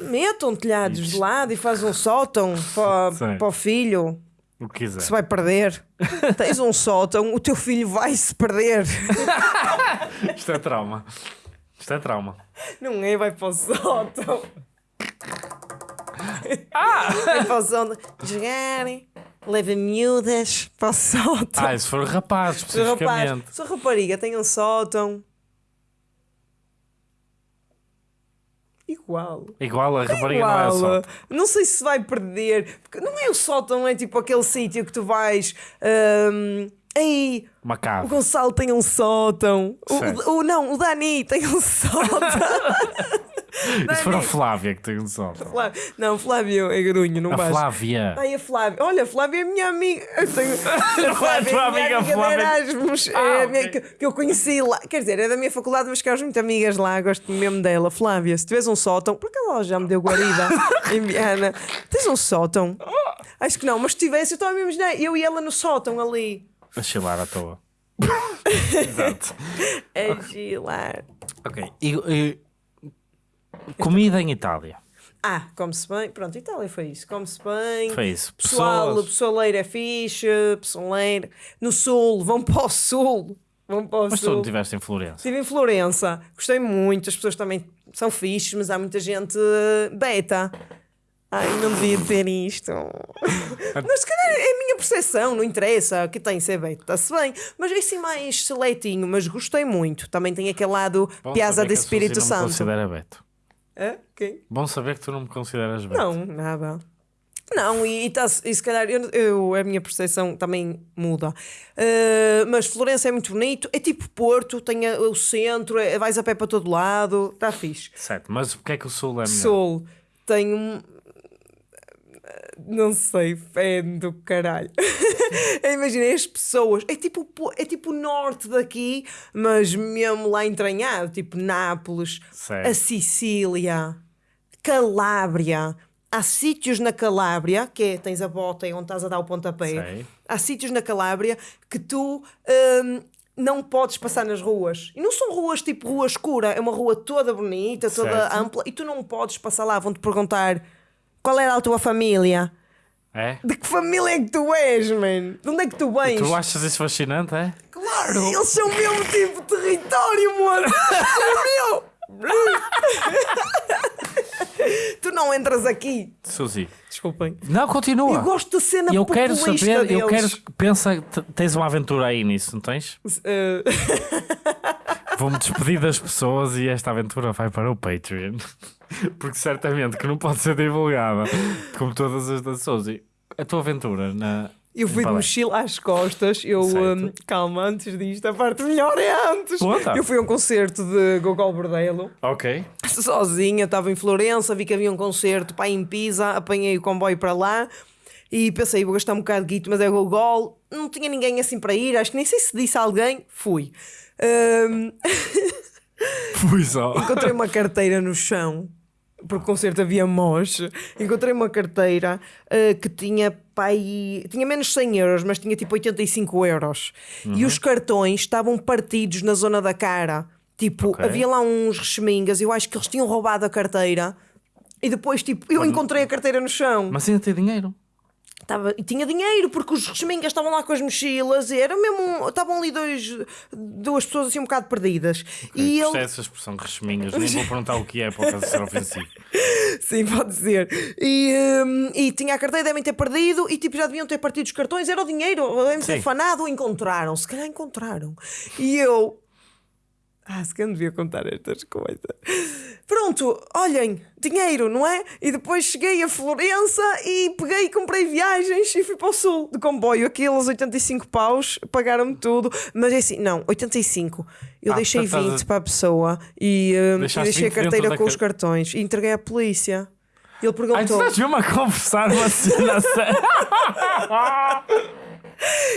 A: Metam telhados de lado e faz um sótão para, para o filho
B: O que quiser.
A: que se vai perder. Tens um sótão, o teu filho vai se perder.
B: Isto é trauma. Isto é trauma.
A: Não é? Vai para o sótão. Vai para o sótão. Jogar, leva miúdas para o sótão.
B: Ah, se for rapaz,
A: Sou rapaz,
B: especificamente.
A: sou rapariga, tenho um sótão. Igual.
B: Igual a rapariga não é
A: Igual.
B: só.
A: Não sei se vai perder. Porque não é o sótão, é tipo aquele sítio que tu vais. hum, Ei,
B: Uma
A: o. Gonçalo tem um sótão. O, o- não, o Dani tem um sótão.
B: Isso foi a Flávia que tem um som.
A: Flávio. Não, Flávio é grunho, não
B: A
A: vais.
B: Flávia.
A: Ai, a Flávia. Olha, a Flávia é minha amiga. Eu tenho... A Flávia
B: tua
A: é minha
B: amiga,
A: amiga
B: Flávia.
A: Erasmus. É
B: Ah,
A: a minha- que, que eu conheci lá. Quer dizer, é da minha faculdade, mas que elas muito amigas lá. Gosto mesmo dela. Flávia, se tiveres um sótão, por acaso ela já me deu guarida em Viana. Tens um sótão? Acho que não, mas se tivesse, eu estava a imaginar. Eu e ela no sótão ali.
B: A chilar à toa. Exato.
A: A gilar.
B: Ok. E, e- comida em Itália.
A: Ah, come-se bem. Pronto, Itália foi isso. Come-se bem.
B: Foi isso.
A: Pessoal,
B: Pessoas.
A: pessoaleiro é fixe, pessoaleiro. No sul, vão para o sul. Vão para o
B: Mas tu
A: sul.
B: não estiveste em Florença.
A: Estive em Florença, gostei muito, as pessoas também são fixes, mas há muita gente eh, beta. Ai, não devia dizer isto. mas se calhar é a minha percepção, não interessa, que tem ser beta, está-se bem. Mas é assim mais seletinho, mas gostei muito. Também tem aquele lado
B: Bom
A: Piazza de Espírito Santo.
B: considera Beto.
A: Hã? Quem?
B: Bom saber que tu não me consideras Beto.
A: Não, nada. Não, e, e, tá, e se calhar eu, eu- a minha percepção também muda. Uh, mas Florença é muito bonito, é tipo Porto, tem a- o centro, é- vais a pé para todo lado, está fixe.
B: Certo, mas porque é que o Sul é melhor?
A: Sul tem um. Não sei, fé do caralho. Imagina as pessoas, é tipo, po- é tipo o norte daqui, mas mesmo lá entranhado, tipo Nápoles,
B: Certo.
A: a Sicília, Calábria. Há sítios na Calábria, que é, tens a bota e onde estás a dar o pontapé.
B: Sei.
A: Há sítios na Calábria que tu hum, não podes passar nas ruas. E não são ruas tipo rua escura, é uma rua toda bonita, toda
B: Certo.
A: ampla, e tu não podes passar lá. Vão-te perguntar qual era a tua família.
B: É?
A: De que família é que tu és, man? De onde é que tu vens?
B: Tu achas isso fascinante, é?
A: Claro! Eles são o mesmo tipo de território, mano! é meu! tu não entras aqui.
B: Suzy.
A: Desculpem.
B: Não, continua.
A: Eu gosto da cena
B: eu quero saber, eu
A: deles.
B: quero. Pensa, tens uma aventura aí nisso, não tens?
A: Eh,
B: Vou-me despedir das pessoas e esta aventura vai para o Patreon. Porque certamente que não pode ser divulgada. Como todas as da Suzy. A tua aventura na.
A: eu fui de mochila às costas. Eu, hum, calma, antes disto, a parte melhor é antes.
B: Conta.
A: Eu fui a um concerto de Gogol Bordello.
B: Ok.
A: sozinha, estava em Florença, vi que havia um concerto pá, em Pisa, apanhei o comboio para lá e pensei, vou gastar um bocado de guito, mas é Gogol, não tinha ninguém assim para ir, acho que nem sei se disse a alguém, fui. Hum,
B: Fui só.
A: encontrei uma carteira no chão. Porque o concerto havia moche. Encontrei uma carteira ah, que tinha pai, tinha menos de 100 euros, mas tinha tipo 85 euros. E os cartões estavam partidos na zona da cara. Tipo,
B: Ok.
A: havia lá uns rechemingas. Eu acho que eles tinham roubado a carteira. E depois, tipo, eu encontrei a carteira no chão.
B: Mas ainda tem dinheiro.
A: Tava, e tinha dinheiro, porque os rechemingas estavam lá com as mochilas. E era mesmo. Estavam ali dois, duas pessoas assim um bocado perdidas. E
B: E
A: ele.
B: essa expressão recheminhas. Nem vou perguntar o que é para o caso ser ofensivo.
A: Sim, pode ser. E, hum, e tinha a carteira, devem ter perdido e tipo já deviam ter partido os cartões, era o dinheiro, devem
B: Sim.
A: fanado, encontraram, se calhar encontraram. E eu. Ah, se calhar não devia contar estas coisas. Pronto, olhem, dinheiro, não é? E depois cheguei a Florença e peguei e comprei viagens e fui para o sul de comboio. Aqueles 85 paus pagaram-me tudo, mas é assim, não, 85. Eu
B: Ah,
A: deixei
B: portanto, estás
A: 20
B: a-
A: para a pessoa e, hum, deixei a
B: 20 dentro
A: carteira com os
B: car-
A: cartões e entreguei à polícia. Ele
B: Ai, tu
A: perguntou:
B: estás mesmo a conversar uma cena.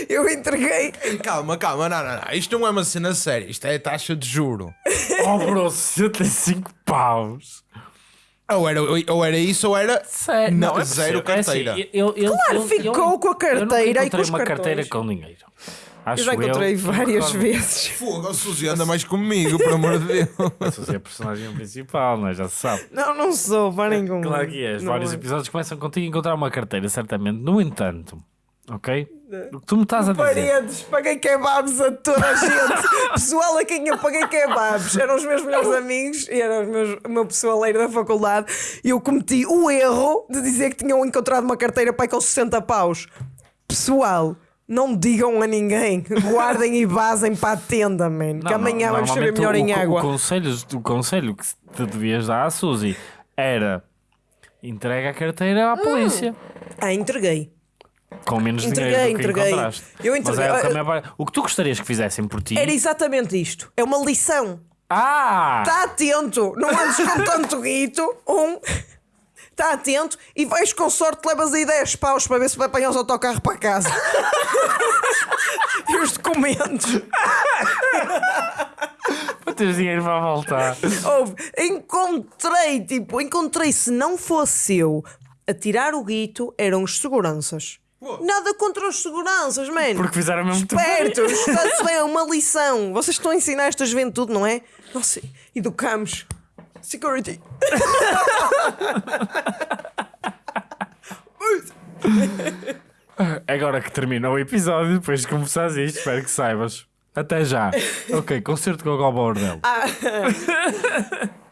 A: Eu entreguei.
C: Calma, calma, não, não, não. Isto não é uma cena séria, isto é taxa de juro.
B: Oh, bro, 65 paus.
C: Ou era, ou era isso ou era
B: Sério?
C: Não,
B: é
C: zero
B: possível. É assim,
C: carteira.
B: eu- eu-
A: Claro,
B: eu-
A: ficou com a
B: eu
A: carteira e com os
B: uma
A: cartões.
B: carteira com dinheiro. Acho
A: Eu já encontrei
B: eu,
A: várias
B: recordo-
A: vezes.
C: Fogo, a Suzy anda mais comigo, por amor de Deus.
B: Mas você é a personagem principal, não é? Já se sabe.
A: Não, não sou, parem com
B: Claro que és.
A: Não
B: Vários
A: é.
B: episódios começam contigo a encontrar uma carteira, certamente. No entanto, ok? Que tu me estás a dizer.
A: Paredes, paguei kebabs a toda a gente. Pessoal a quem eu paguei kebabs eram os meus melhores amigos e era meus, o meu pessoaleiro da faculdade. E eu cometi o erro de dizer que tinham encontrado uma carteira para com 60 paus. Pessoal, não digam a ninguém. Guardem e vazem para a tenda, man. que
B: Não,
A: amanhã
B: não,
A: vamos saber melhor
B: o,
A: em
B: o-
A: água.
B: O conselho, o conselho que te devias dar à Suzy era entrega a carteira à polícia.
A: Ah, entreguei.
B: Com menos
A: Entreguei,
B: dinheiro do que
A: entreguei.
B: encontraste.
A: Eu
B: Mas
A: entreguei.
B: é o, que o tu gostarias que fizessem por ti
A: Era exatamente isto. É uma lição.
B: Ah!
A: Está atento, não andes com tanto guito. Um, está atento e vais com sorte, levas aí 10 paus para ver se vai apanhar os autocarros para casa. e os documentos.
B: Para teres dinheiro para voltar.
A: Encontrei, tipo, encontrei, se não fosse eu a tirar o guito, eram os seguranças. Nada contra os seguranças, mano.
B: Porque fizeram mesmo.
A: Espertos, está-se bem, é uma lição. Vocês estão a ensinar esta juventude, não é? Nossa, educamos. Security.
B: Agora que termina o episódio, depois de começares isto, espero que saibas. Até já. Ok, concerto com o Gol Bordel.
A: Ah,